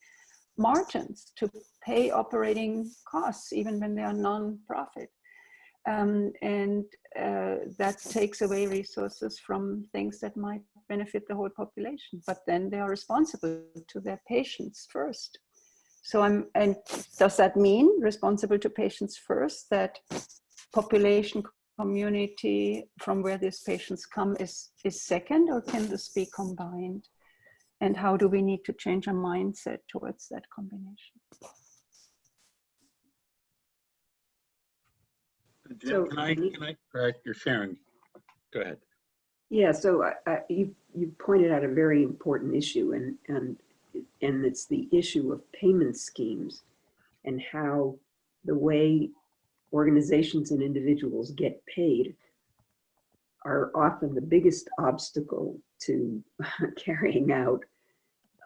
margins to pay operating costs, even when they are non-profit. Um, and uh, that takes away resources from things that might benefit the whole population. But then they are responsible to their patients first. So I'm, and does that mean responsible to patients first that population community from where these patients come is, is second or can this be combined? And how do we need to change our mindset towards that combination? Jim, So- can I, can I, correct? you're sharing. Go ahead. Yeah, so I, I, you, you pointed out a very important issue and, and, and it's the issue of payment schemes and how the way organizations and individuals get paid are often the biggest obstacle to carrying out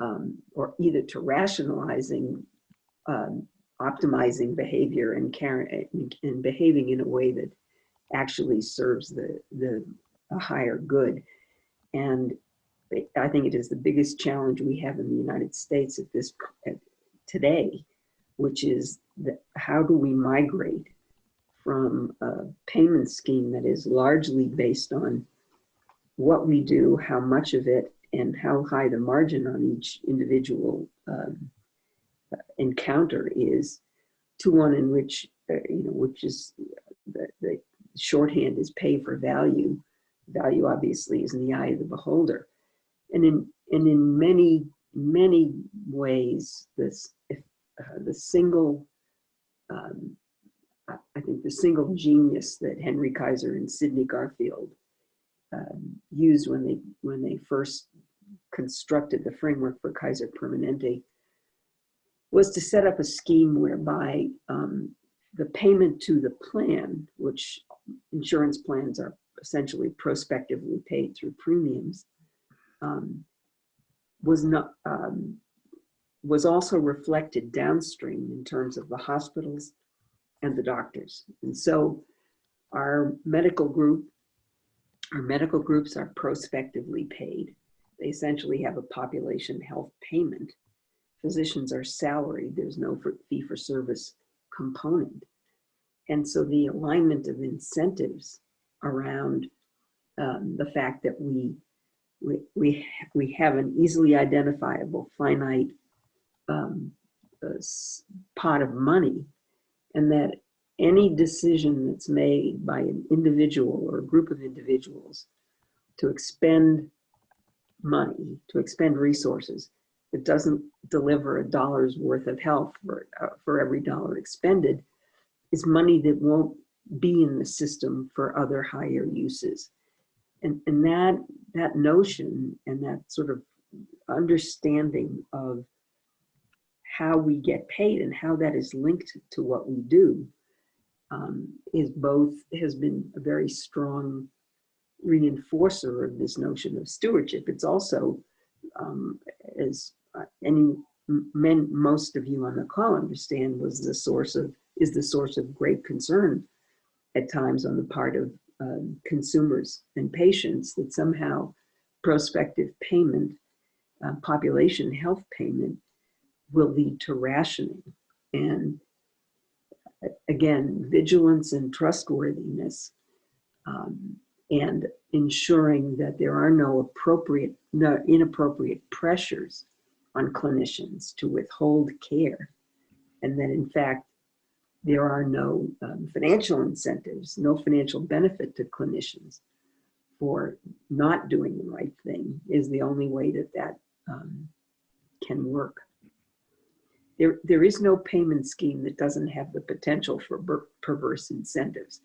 um, or either to rationalizing um, optimizing behavior and, and behaving in a way that actually serves the, the a higher good. And I think it is the biggest challenge we have in the United States at this at today, which is how do we migrate from a payment scheme that is largely based on what we do, how much of it, and how high the margin on each individual um, encounter is, to one in which uh, you know, which is the, the shorthand is pay for value, value obviously is in the eye of the beholder. And in, and in many, many ways, this, if, uh, the single, um, I, think the single genius that Henry Kaiser and Sidney Garfield um, used when they, when they first constructed the framework for Kaiser Permanente was to set up a scheme whereby um, the payment to the plan, which insurance plans are essentially prospectively paid through premiums, um, was not um, was also reflected downstream in terms of the hospitals and the doctors. And so our medical group, our medical groups are prospectively paid. They essentially have a population health payment. Physicians are salaried. There's no fee for service component. And so the alignment of incentives around um, the fact that we, we, we, we have an easily identifiable finite um, uh, pot of money and that any decision that's made by an individual or a group of individuals to expend money, to expend resources, that doesn't deliver a dollar's worth of health for, uh, for every dollar expended is money that won't be in the system for other higher uses. And, and that, that notion and that sort of understanding of how we get paid and how that is linked to what we do um, is both, has been a very strong reinforcer of this notion of stewardship. It's also, um, as any, men, most of you on the call understand, was the source of, is the source of great concern at times on the part of um, consumers and patients that somehow prospective payment, uh, population health payment will lead to rationing. And again, vigilance and trustworthiness um, and ensuring that there are no appropriate, no inappropriate pressures on clinicians to withhold care. And that in fact, there are no um, financial incentives, no financial benefit to clinicians for not doing the right thing is the only way that that um, can work. There, there is no payment scheme that doesn't have the potential for perverse incentives.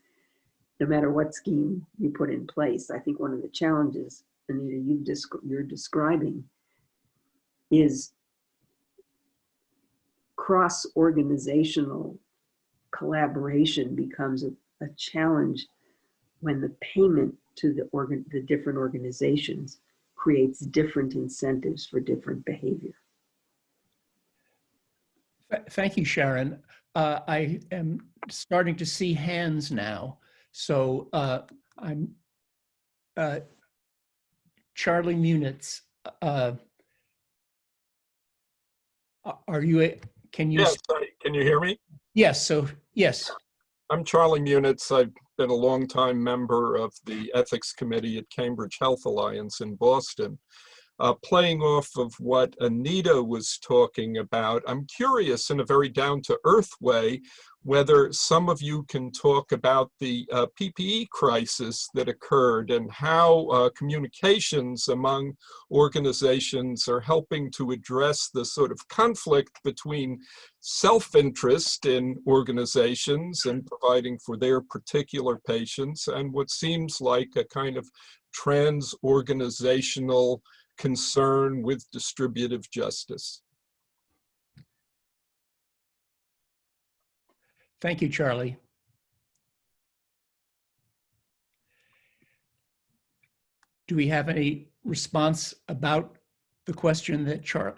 No matter what scheme you put in place, I think one of the challenges, Anita, you desc- you're describing is cross-organizational collaboration becomes a, a challenge when the payment to the organ, the different organizations creates different incentives for different behavior. Thank you, Sharon. Uh, I am starting to see hands now. So uh, I'm uh, Charlie Munitz. Uh, are you? a- Can you? Yes, can you hear me? Yes. So yes. I'm Charlie Munitz. I've been a longtime member of the Ethics Committee at Cambridge Health Alliance in Boston. Uh, playing off of what Anita was talking about, I'm curious in a very down-to-earth way whether some of you can talk about the uh, PPE crisis that occurred and how uh, communications among organizations are helping to address the sort of conflict between self-interest in organizations and providing for their particular patients and what seems like a kind of trans-organizational concern with distributive justice. Thank you, Charlie. Do we have any response about the question that Char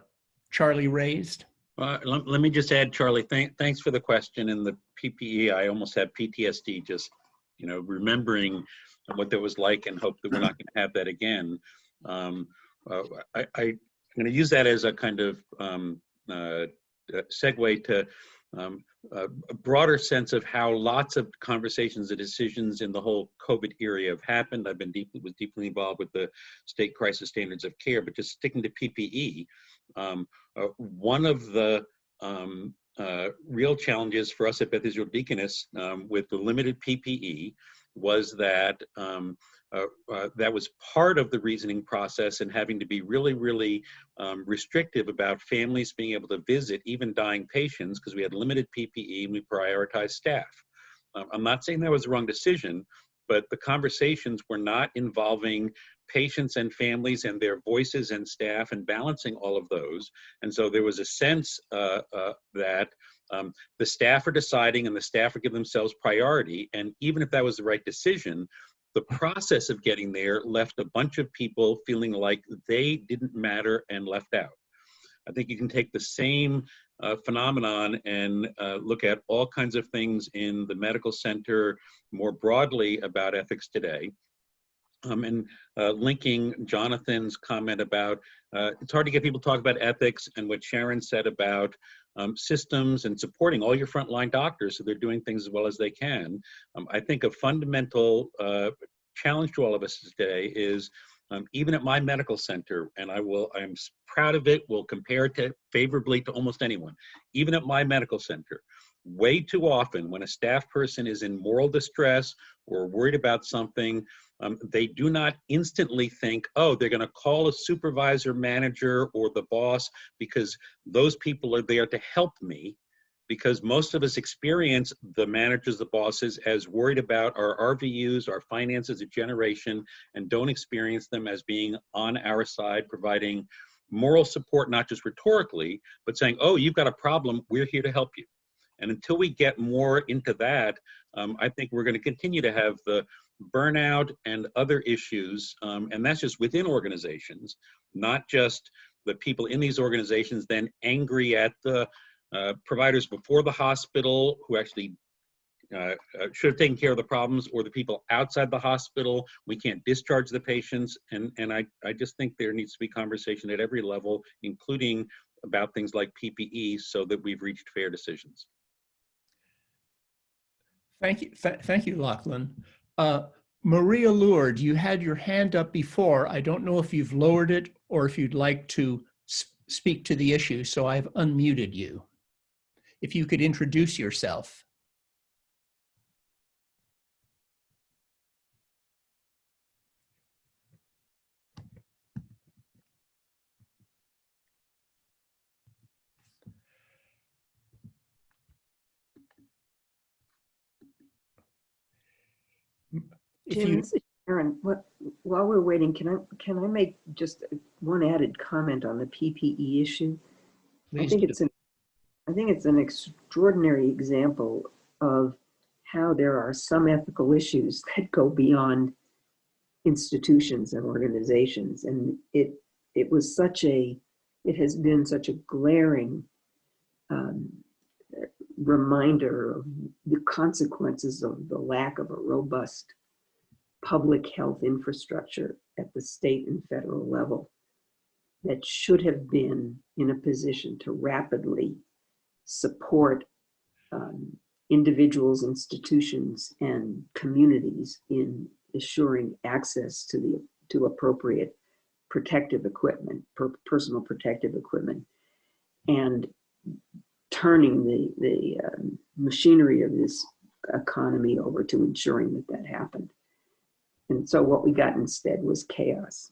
Charlie raised? Uh, let, let me just add, Charlie, thank, thanks for the question and the PPE. I almost have PTSD just, you know, remembering what that was like and hope that we're not going to have that again. Um, uh, I, I, am going to use that as a kind of um, uh, uh, segue to um, a broader sense of how lots of conversations and decisions in the whole COVID era have happened. I've been deeply was deeply involved with the state crisis standards of care, but just sticking to PPE, um, uh, one of the um, uh, real challenges for us at Beth Israel Deaconess um, with the limited PPE was that um, uh, uh, that was part of the reasoning process and having to be really, really um, restrictive about families being able to visit even dying patients because we had limited PPE and we prioritized staff. Um, I'm not saying that was the wrong decision, but the conversations were not involving patients and families and their voices and staff and balancing all of those. And so there was a sense uh, uh, that um, the staff are deciding and the staff are giving themselves priority. And even if that was the right decision, the process of getting there left a bunch of people feeling like they didn't matter and left out. I think you can take the same uh, phenomenon and uh, look at all kinds of things in the medical center more broadly about ethics today. Um, and uh, linking Jonathan's comment about uh, it's hard to get people to talk about ethics and what Sharon said about um, systems and supporting all your frontline doctors so they're doing things as well as they can. Um, I think a fundamental uh, challenge to all of us today is um, even at my medical center, and I will, I'm proud of it, will compare it to favorably to almost anyone. Even at my medical center, way too often when a staff person is in moral distress or worried about something, um, they do not instantly think, oh, they're going to call a supervisor, manager, or the boss because those people are there to help me. Because most of us experience the managers, the bosses, as worried about our RVUs, our finances, a generation, and don't experience them as being on our side, providing moral support, not just rhetorically, but saying, oh, you've got a problem, we're here to help you. And until we get more into that, um, I think we're going to continue to have the burnout and other issues, um, and that's just within organizations, not just the people in these organizations then angry at the uh, providers before the hospital who actually uh, uh, should have taken care of the problems or the people outside the hospital. We can't discharge the patients. And, and I, I just think there needs to be conversation at every level, including about things like PPE so that we've reached fair decisions. Thank you. Th thank you, Lachlan. Uh, Maria Lourdes, you had your hand up before. I don't know if you've lowered it or if you'd like to speak to the issue, so I've unmuted you. If you could introduce yourself. Jim, you, this is Sharon, what, while we're waiting, can I, can I make just one added comment on the PPE issue? I think do. it's an, I think it's an extraordinary example of how there are some ethical issues that go beyond institutions and organizations. And it, it was such a, it has been such a glaring um, reminder of the consequences of the lack of a robust public health infrastructure at the state and federal level that should have been in a position to rapidly support um, individuals, institutions, and communities in assuring access to the to appropriate protective equipment, per, personal protective equipment, and turning the the um, machinery of this economy over to ensuring that that happened. And so what we got instead was chaos.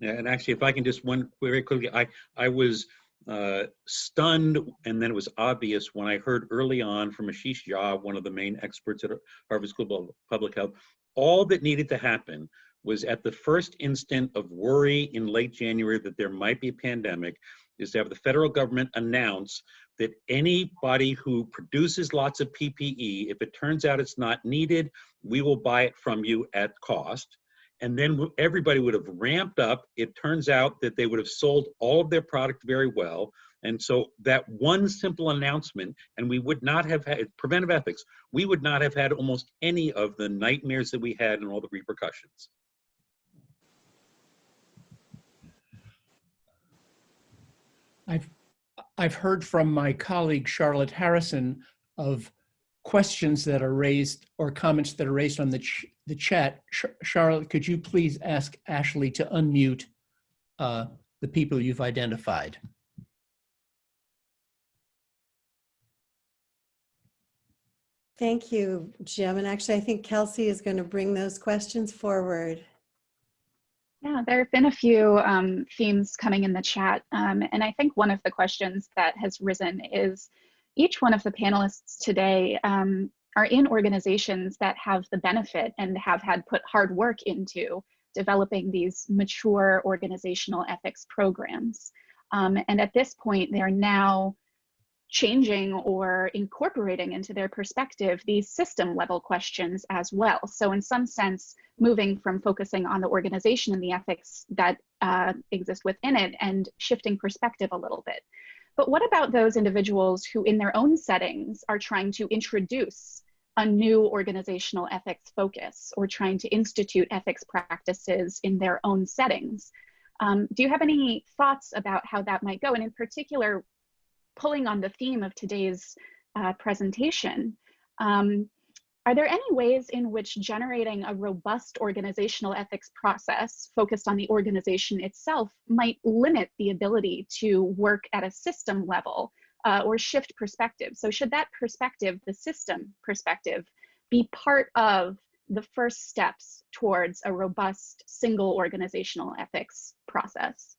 Yeah, and actually, if I can just one very quickly, I I was uh, stunned, and then it was obvious when I heard early on from Ashish Jha, one of the main experts at Harvard School of Public Health, all that needed to happen was at the first instant of worry in late January that there might be a pandemic, is to have the federal government announce that anybody who produces lots of PPE, if it turns out it's not needed, we will buy it from you at cost and then everybody would have ramped up. It turns out that they would have sold all of their product very well. And so that one simple announcement, and we would not have had preventive ethics, we would not have had almost any of the nightmares that we had and all the repercussions. I've, I've heard from my colleague Charlotte Harrison of questions that are raised or comments that are raised on the, ch the chat. Ch Charlotte, could you please ask Ashley to unmute uh, the people you've identified? Thank you, Jim. And actually, I think Kelsey is going to bring those questions forward. Yeah, there have been a few um, themes coming in the chat. Um, and I think one of the questions that has risen is each one of the panelists today um, are in organizations that have the benefit and have had put hard work into developing these mature organizational ethics programs. Um, and at this point, they're now changing or incorporating into their perspective these system level questions as well. So in some sense, moving from focusing on the organization and the ethics that uh, exist within it and shifting perspective a little bit. But what about those individuals who in their own settings are trying to introduce a new organizational ethics focus or trying to institute ethics practices in their own settings? Um, do you have any thoughts about how that might go? And in particular, pulling on the theme of today's uh, presentation, um, are there any ways in which generating a robust organizational ethics process focused on the organization itself might limit the ability to work at a system level uh, or shift perspective? So should that perspective, the system perspective, be part of the first steps towards a robust single organizational ethics process?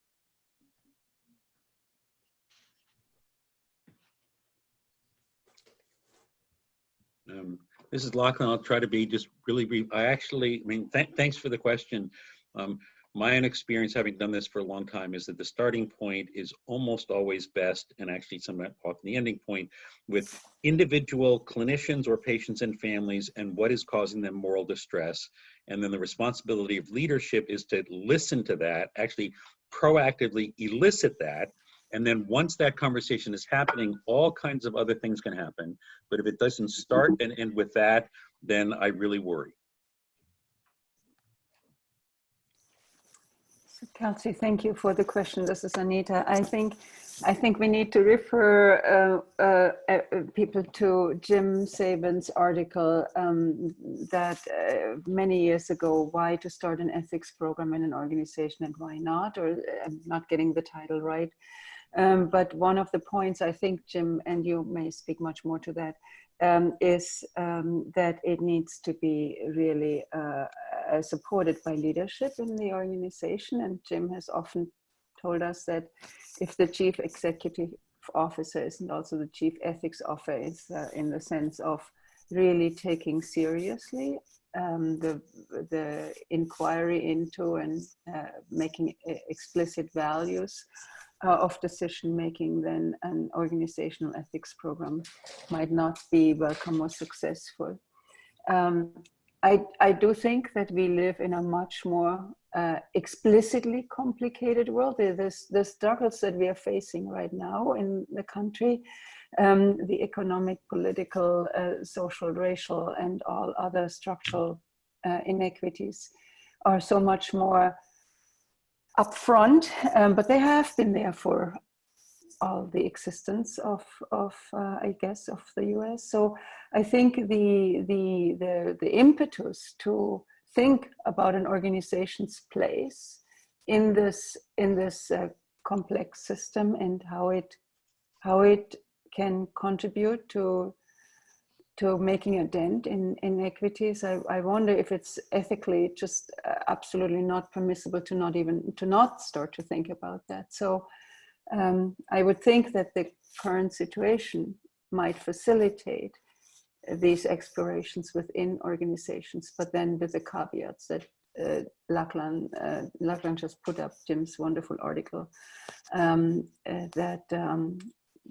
Um, this is Lachlan. I'll try to be just really brief. I actually, I mean, th thanks for the question. Um, my own experience having done this for a long time is that the starting point is almost always best and actually somewhat often the ending point with individual clinicians or patients and families and what is causing them moral distress. And then the responsibility of leadership is to listen to that, actually proactively elicit that and then once that conversation is happening, all kinds of other things can happen. But if it doesn't start and end with that, then I really worry. Kelsey, thank you for the question. This is Anita. I think I think we need to refer uh, uh, uh, people to Jim Sabin's article um, that uh, many years ago, why to start an ethics program in an organization and why not, or I'm not getting the title right. Um, but one of the points I think, Jim, and you may speak much more to that, um, is um, that it needs to be really uh, uh, supported by leadership in the organization. And Jim has often told us that if the chief executive officer isn't also the chief ethics officer, uh, in the sense of really taking seriously um, the the inquiry into and uh, making e- explicit values uh, of decision making, then an organizational ethics program might not be welcome or successful. Um, I, I do think that we live in a much more uh, explicitly complicated world. The, the, the struggles that we are facing right now in the country, um, the economic, political, uh, social, racial, and all other structural uh, inequities are so much more upfront, um, but they have been there for all the existence of, of uh, I guess, of the US. So I think the, the, the, the impetus to think about an organization's place in this, in this uh, complex system and how it, how it can contribute to, to making a dent in inequities. I, I wonder if it's ethically just uh, absolutely not permissible to not even, to not start to think about that. So um, I would think that the current situation might facilitate these explorations within organizations, but then with the caveats that uh, Lachlan, uh, Lachlan just put up Jim's wonderful article um, uh, that, um,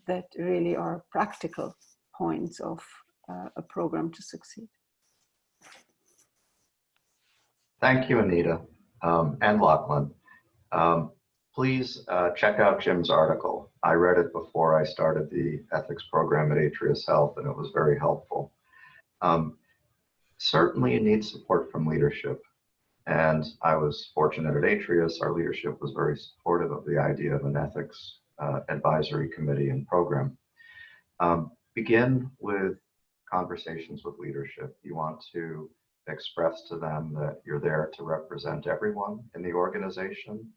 that really are practical points of uh, a program to succeed. Thank you, Anita um, and Lachlan. Um, please uh, check out Jim's article. I read it before I started the ethics program at Atrius Health, and it was very helpful. Um, certainly, you need support from leadership. And I was fortunate at Atrius, our leadership was very supportive of the idea of an ethics uh, advisory committee and program. Um, begin with conversations with leadership. You want to express to them that you're there to represent everyone in the organization,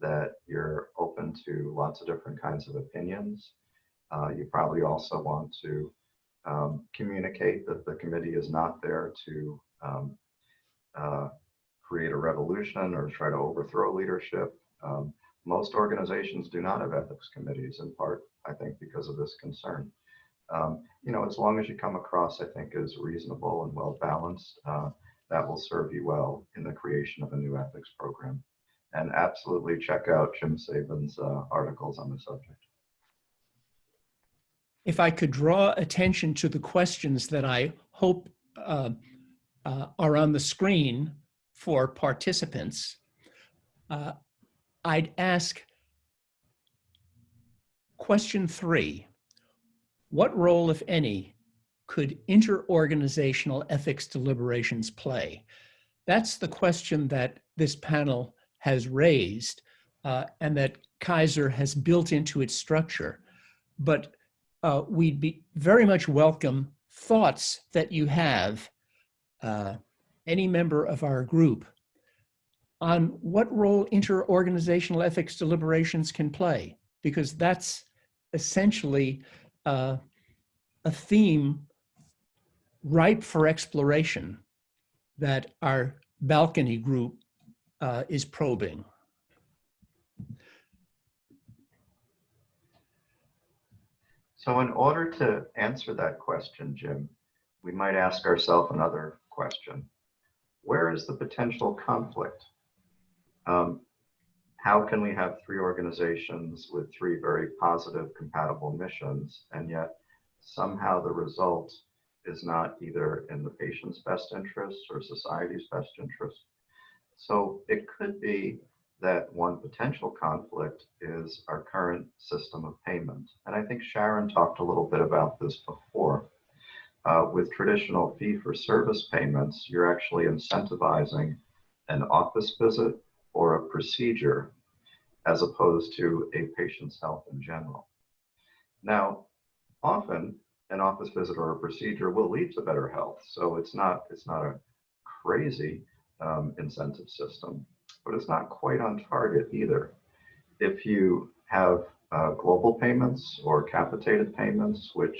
that you're open to lots of different kinds of opinions. Uh, you probably also want to um, communicate that the committee is not there to um, uh, create a revolution or try to overthrow leadership. Um, most organizations do not have ethics committees, in part, I think, because of this concern. Um, you know, as long as you come across, I think, as reasonable and well balanced, uh, that will serve you well in the creation of a new ethics program. And absolutely check out Jim Sabin's uh, articles on the subject. If I could draw attention to the questions that I hope uh, uh, are on the screen for participants, uh, I'd ask question three. What role, if any, could interorganizational ethics deliberations play? That's the question that this panel has raised uh, and that Kaiser has built into its structure. But uh, we'd be very much welcome thoughts that you have, uh, any member of our group, on what role interorganizational ethics deliberations can play, because that's essentially uh, a theme ripe for exploration that our balcony group uh, is probing. So in order to answer that question, Jim, we might ask ourselves another question. Where is the potential conflict? Um, how can we have three organizations with three very positive, compatible missions, and yet somehow the result is not either in the patient's best interest or society's best interest? So it could be that one potential conflict is our current system of payment. And I think Sharon talked a little bit about this before. Uh, with traditional fee for service payments, you're actually incentivizing an office visit or a procedure as opposed to a patient's health in general. Now, often an office visit or a procedure will lead to better health. So it's not, it's not a crazy um, incentive system, but it's not quite on target either. If you have uh, global payments or capitated payments, which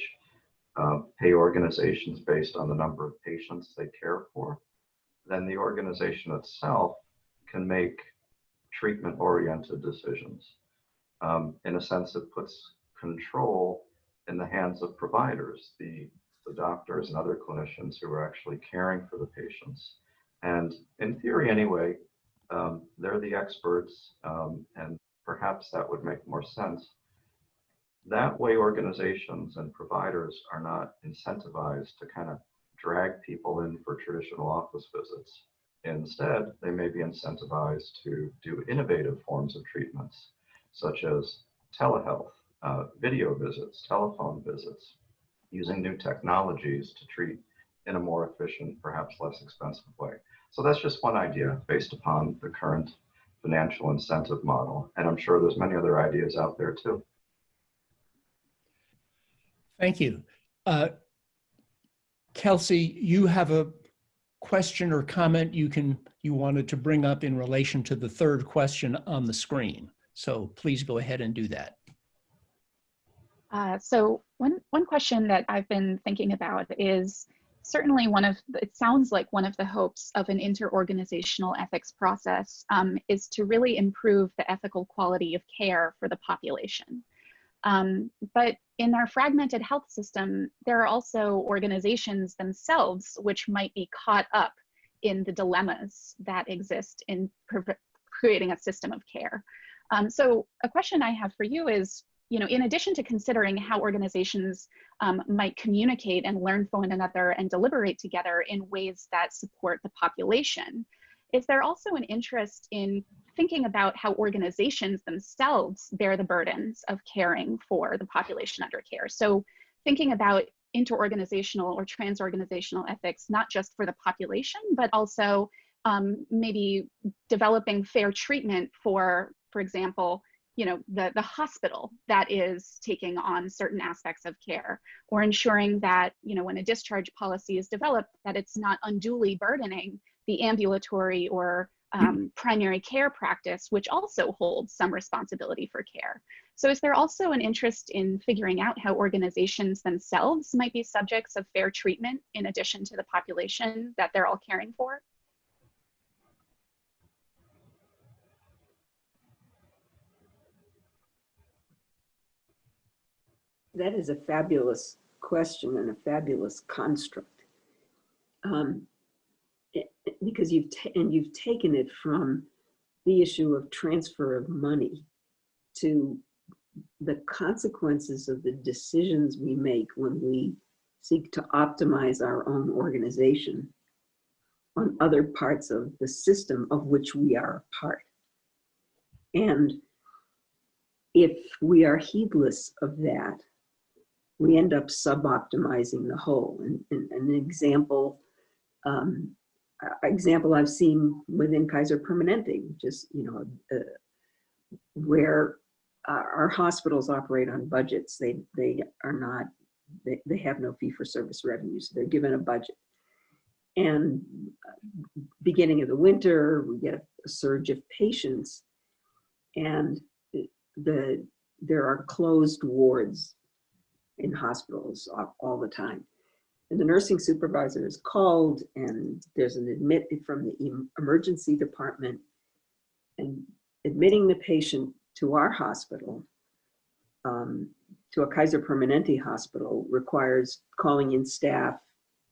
uh, pay organizations based on the number of patients they care for, then the organization itself can make treatment oriented decisions. Um, in a sense, it puts control in the hands of providers. The the doctors and other clinicians who are actually caring for the patients. And in theory, anyway, um, they're the experts, um, and perhaps that would make more sense. That way, organizations and providers are not incentivized to kind of drag people in for traditional office visits. Instead, they may be incentivized to do innovative forms of treatments, such as telehealth, uh, video visits, telephone visits, using new technologies to treat in a more efficient, perhaps less expensive way. So that's just one idea based upon the current financial incentive model. And I'm sure there's many other ideas out there too. Thank you. Uh, Kelsey, you have a question or comment you can you wanted to bring up in relation to the third question on the screen. So please go ahead and do that. Uh, so one, one question that I've been thinking about is certainly one of, it sounds like one of the hopes of an interorganizational ethics process um, is to really improve the ethical quality of care for the population. Um, but in our fragmented health system, there are also organizations themselves which might be caught up in the dilemmas that exist in creating a system of care. Um, so a question I have for you is, you know, in addition to considering how organizations um, might communicate and learn from one another and deliberate together in ways that support the population, is there also an interest in thinking about how organizations themselves bear the burdens of caring for the population under care? So thinking about interorganizational or transorganizational ethics, not just for the population, but also um, maybe developing fair treatment for, for example, you know, the, the hospital that is taking on certain aspects of care or ensuring that, you know, when a discharge policy is developed, that it's not unduly burdening the ambulatory or um, primary care practice, which also holds some responsibility for care. So is there also an interest in figuring out how organizations themselves might be subjects of fair treatment in addition to the population that they're all caring for? That is a fabulous question and a fabulous construct. Um, it, because you've and you've taken it from the issue of transfer of money to the consequences of the decisions we make when we seek to optimize our own organization on other parts of the system of which we are a part. And if we are heedless of that, we end up sub-optimizing the whole. And, and, an example, um, example I've seen within Kaiser Permanente, just you know, uh, where our hospitals operate on budgets. They they are not they, they have no fee for service revenues. They're given a budget. And uh, beginning of the winter, we get a surge of patients and the there are closed wards in hospitals all, all the time. And the nursing supervisor is called and there's an admit from the emergency department and admitting the patient to our hospital, um, to a Kaiser Permanente hospital requires calling in staff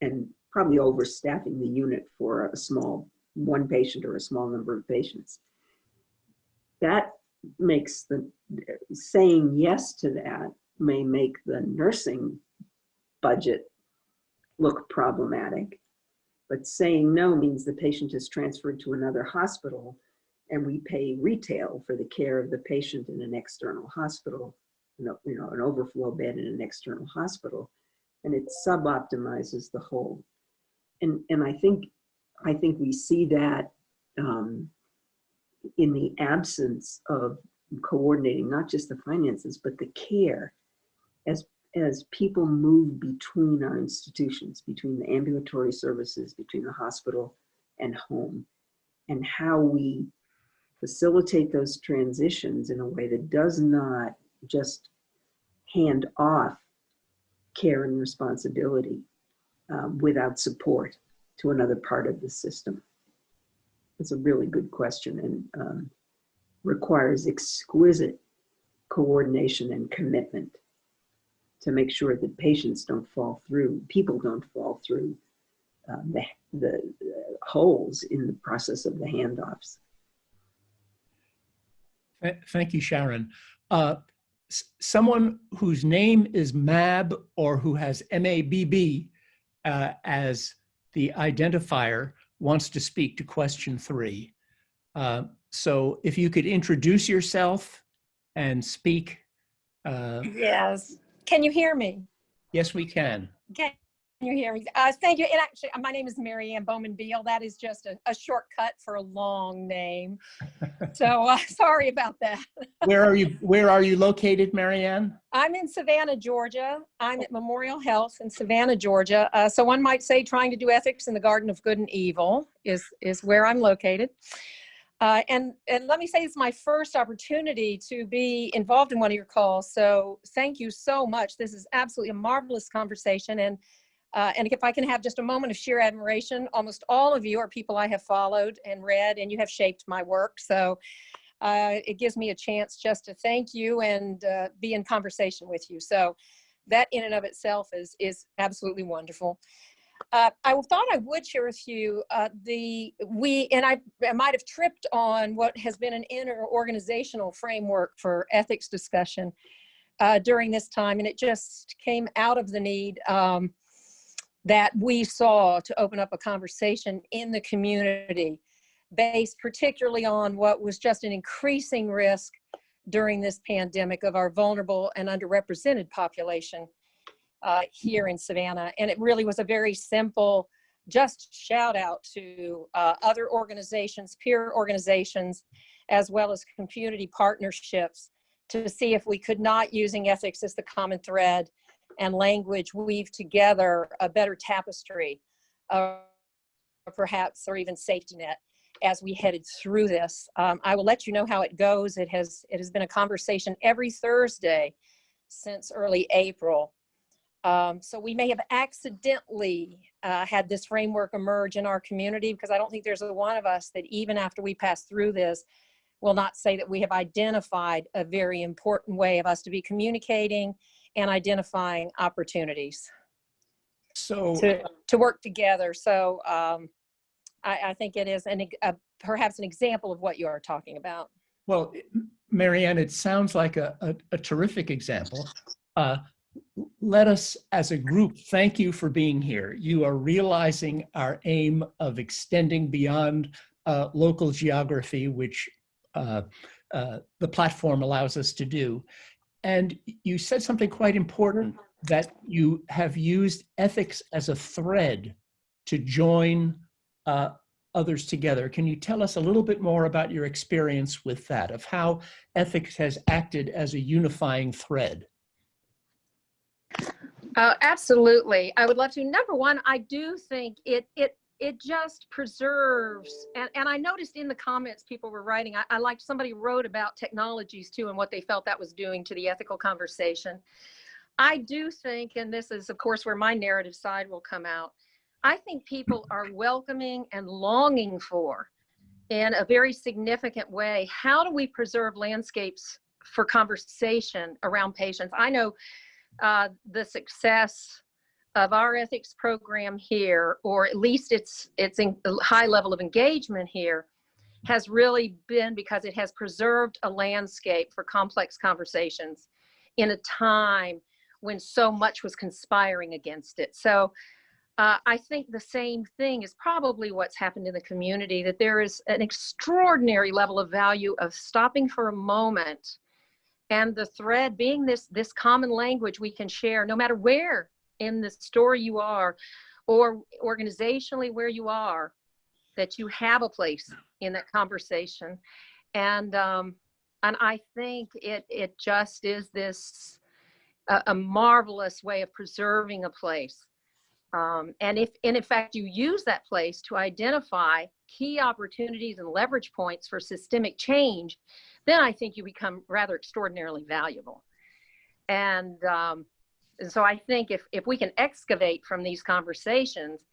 and probably overstaffing the unit for a small one patient or a small number of patients. That makes the saying yes to that may make the nursing budget look problematic. But saying no means the patient is transferred to another hospital and we pay retail for the care of the patient in an external hospital, you know, an overflow bed in an external hospital, and it sub-optimizes the whole. And, and I think I think we see that um, in the absence of coordinating not just the finances, but the care as as people move between our institutions, between the ambulatory services, between the hospital and home, and how we facilitate those transitions in a way that does not just hand off care and responsibility um, without support to another part of the system? It's a really good question and um, requires exquisite coordination and commitment to make sure that patients don't fall through, people don't fall through um, the, the uh, holes in the process of the handoffs. Thank you, Sharon. Uh, Someone whose name is MAB or who has MABB uh, as the identifier wants to speak to question three. Uh, So if you could introduce yourself and speak. uh, Yes. Can you hear me? Yes, we can. Can you hear me? Uh, thank you. And actually, my name is Mary Ann Bowman Beal. That is just a, a shortcut for a long name. So uh, sorry about that. Where are you, where are you located, Marianne? I'm in Savannah, Georgia. I'm at Memorial Health in Savannah, Georgia. Uh, so one might say trying to do ethics in the garden of good and evil is, is where I'm located. Uh, and, and let me say it's my first opportunity to be involved in one of your calls. So thank you so much. This is absolutely a marvelous conversation. And, uh, and if I can have just a moment of sheer admiration, almost all of you are people I have followed and read, and you have shaped my work. So uh, it gives me a chance just to thank you and uh, be in conversation with you. So that in and of itself is, is absolutely wonderful. Uh, I thought I would share with you uh, the, we, and I, I might have tripped on what has been an inter-organizational framework for ethics discussion uh, during this time, and it just came out of the need um, that we saw to open up a conversation in the community based particularly on what was just an increasing risk during this pandemic of our vulnerable and underrepresented population uh, here in Savannah. And it really was a very simple, just shout out to uh, other organizations, peer organizations, as well as community partnerships to see if we could not using ethics as the common thread and language weave together a better tapestry, uh, perhaps, or even safety net as we headed through this. Um, I will let you know how it goes. It has, it has been a conversation every Thursday since early April. Um, so we may have accidentally uh, had this framework emerge in our community because I don't think there's a one of us that even after we pass through this will not say that we have identified a very important way of us to be communicating and identifying opportunities So. to, to work together. So um, I, I think it is an, a, perhaps an example of what you are talking about. Well, Marianne, it sounds like a, a, a terrific example. Uh, let us, as a group, thank you for being here. You are realizing our aim of extending beyond uh, local geography, which uh, uh, the platform allows us to do. And you said something quite important, that you have used ethics as a thread to join uh, others together. Can you tell us a little bit more about your experience with that, of how ethics has acted as a unifying thread? Uh, absolutely. I would love to. Number one, I do think it it it just preserves and, and I noticed in the comments people were writing, I, I liked somebody wrote about technologies too and what they felt that was doing to the ethical conversation. I do think, and this is of course where my narrative side will come out, I think people are welcoming and longing for in a very significant way, how do we preserve landscapes for conversation around patients? I know uh, the success of our ethics program here, or at least its its high level of engagement here, has really been because it has preserved a landscape for complex conversations in a time when so much was conspiring against it. So uh, I think the same thing is probably what's happened in the community, that there is an extraordinary level of value of stopping for a moment and the thread being this this common language we can share no matter where in the story you are or organizationally where you are that you have a place in that conversation. And um and i think it it just is this a, marvelous way of preserving a place. Um, and if and in fact you use that place to identify key opportunities and leverage points for systemic change then I think you become rather extraordinarily valuable. And, um, and so I think if, if we can excavate from these conversations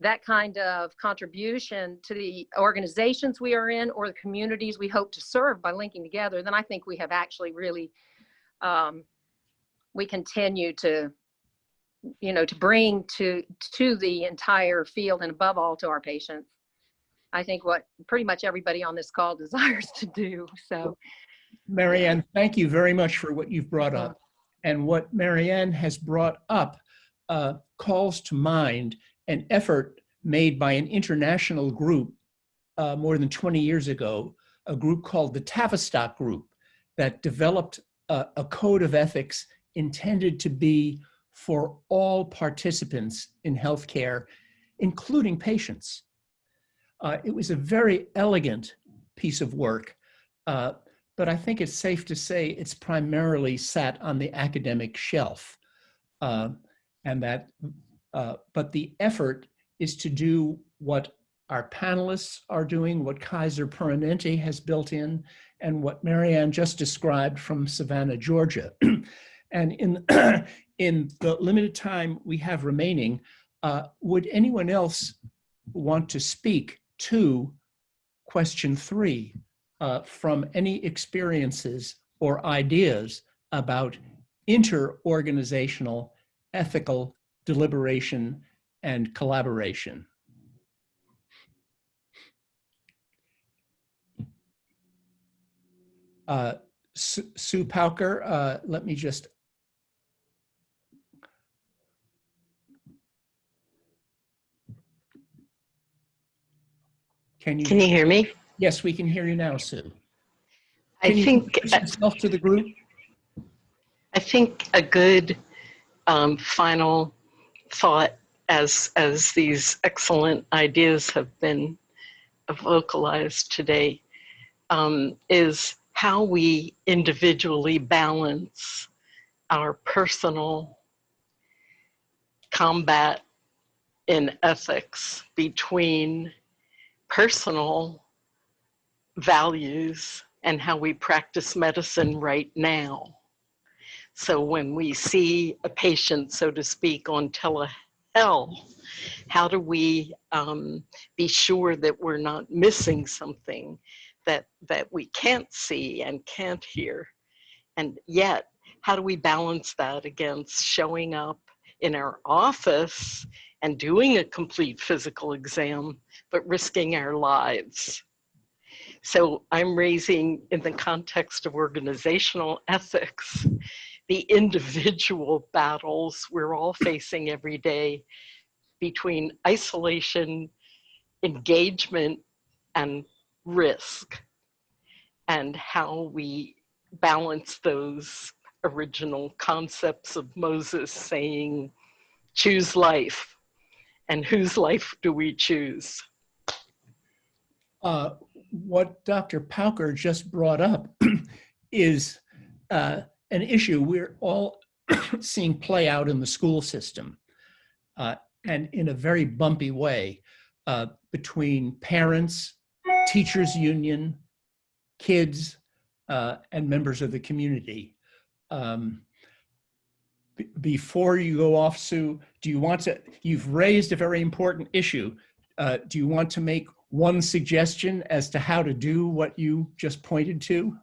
that kind of contribution to the organizations we are in or the communities we hope to serve by linking together, then I think we have actually really, um, we continue to, you know, to bring to, to the entire field and above all to our patients. I think what pretty much everybody on this call desires to do. So Marianne, thank you very much for what you've brought up. And what Marianne has brought up uh, calls to mind an effort made by an international group uh, more than 20 years ago, a group called the Tavistock Group that developed a, a code of ethics intended to be for all participants in healthcare, including patients. Uh, it was a very elegant piece of work, uh, but I think it's safe to say it's primarily sat on the academic shelf. Uh, and that, uh, but the effort is to do what our panelists are doing, what Kaiser Permanente has built in, and what Marianne just described from Savannah, Georgia. and in, in the limited time we have remaining, uh, would anyone else want to speak to question three uh, from any experiences or ideas about inter-organizational ethical deliberation and collaboration? Uh, Sue Pauker, uh, let me just. Can you? Can you hear me? Yes, we can hear you now, Sue. I Can you think introduce yourself to the group. I think a good um, final thought as as these excellent ideas have been vocalized today um, is how we individually balance our personal combat in ethics between personal values and how we practice medicine right now. So when we see a patient, so to speak, on telehealth, how do we um, be sure that we're not missing something that, that we can't see and can't hear? And yet, how do we balance that against showing up in our office and doing a complete physical exam, but risking our lives? So I'm raising in the context of organizational ethics, the individual battles we're all facing every day between isolation, engagement, and risk, and how we balance those original concepts of Moses saying, choose life, and whose life do we choose? Uh, what Dr. Pauker just brought up is uh, an issue we're all seeing play out in the school system uh, and in a very bumpy way uh, between parents, teachers union, kids, uh, and members of the community. Um, before you go off, Sue, do you want to, you've raised a very important issue. Uh, do you want to make one suggestion as to how to do what you just pointed to?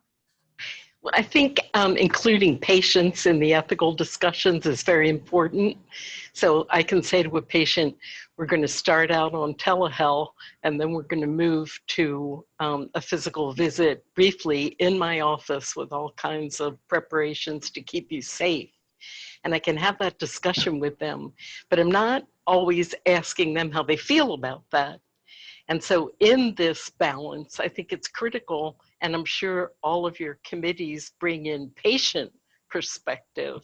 Well, I think um, including patients in the ethical discussions is very important. So I can say to a patient, we're going to start out on telehealth and then we're going to move to um, a physical visit briefly in my office with all kinds of preparations to keep you safe. And I can have that discussion with them, but I'm not always asking them how they feel about that. And so in this balance, I think it's critical, and I'm sure all of your committees bring in patient perspective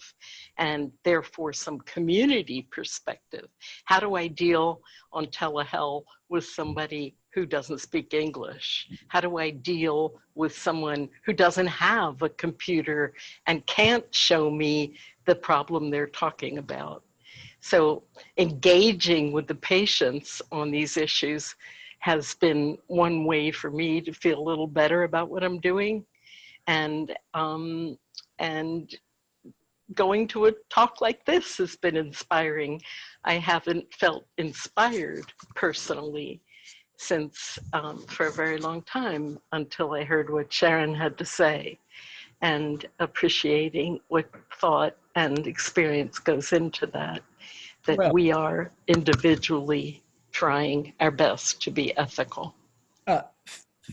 and therefore some community perspective. How do I deal on telehealth with somebody who doesn't speak English? How do I deal with someone who doesn't have a computer and can't show me the problem they're talking about? So engaging with the patients on these issues has been one way for me to feel a little better about what I'm doing. And, um, and going to a talk like this has been inspiring. I haven't felt inspired personally since um, for a very long time until I heard what Sharon had to say and appreciating what thought and experience goes into that, that Well- we are individually trying our best to be ethical. Uh,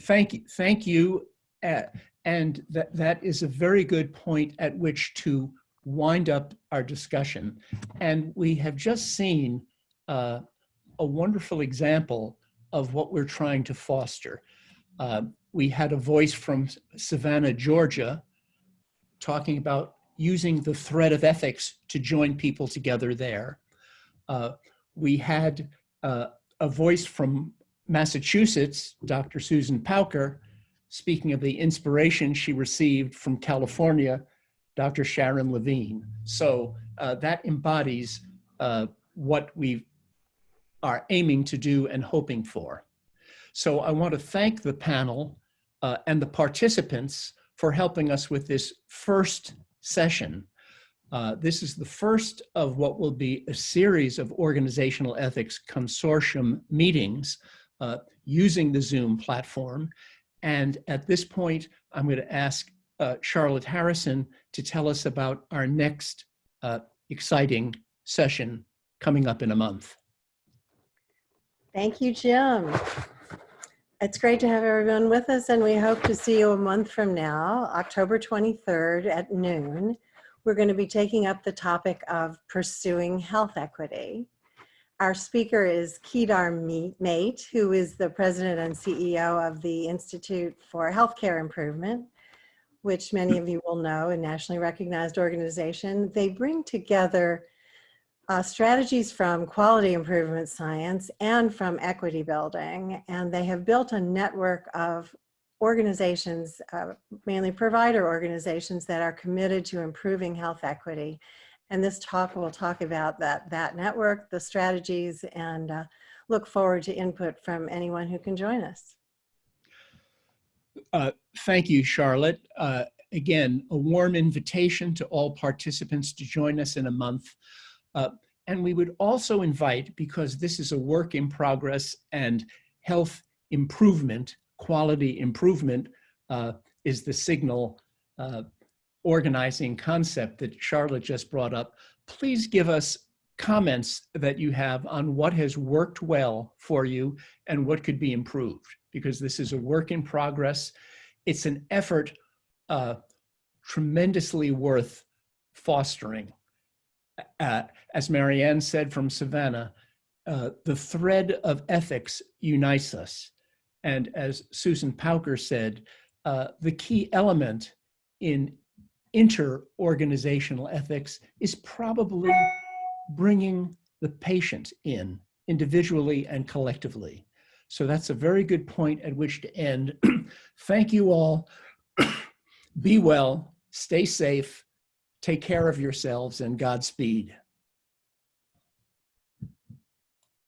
Thank you, thank you. uh, And that, that is a very good point at which to wind up our discussion. And we have just seen uh, a wonderful example of what we're trying to foster. Uh, We had a voice from Savannah, Georgia, talking about using the thread of ethics to join people together there. Uh, We had uh, a voice from Massachusetts, Dr. Susan Pauker, speaking of the inspiration she received from California, Dr. Sharon Levine. So uh, that embodies uh, what we are aiming to do and hoping for. So I want to thank the panel uh, and the participants for helping us with this first session. Uh, this is the first of what will be a series of organizational ethics consortium meetings uh, using the Zoom platform. And at this point, I'm going to ask uh, Charlotte Harrison to tell us about our next uh, exciting session coming up in a month. Thank you, Jim. It's great to have everyone with us and we hope to see you a month from now, October 23rd at noon. We're going to be taking up the topic of pursuing health equity. Our speaker is Kedar Mate, who is the president and CEO of the Institute for Healthcare Improvement, which many of you will know, a nationally recognized organization. They bring together uh, strategies from quality improvement science and from equity building. And they have built a network of organizations, uh, mainly provider organizations that are committed to improving health equity. And this talk will talk about that, that network, the strategies, and uh, look forward to input from anyone who can join us. Uh, thank you, Charlotte. Uh, again, a warm invitation to all participants to join us in a month. Uh, and we would also invite, because this is a work in progress and health improvement, quality improvement uh, is the signal uh, organizing concept that Charlotte just brought up. Please give us comments that you have on what has worked well for you and what could be improved, because this is a work in progress. It's an effort uh, tremendously worth fostering uh, as Marianne said from Savannah, uh, the thread of ethics unites us. And as Susan Pauker said, uh, the key element in inter-organizational ethics is probably bringing the patient in individually and collectively. So that's a very good point at which to end. Thank you all. Be well, stay safe, take care of yourselves, and Godspeed.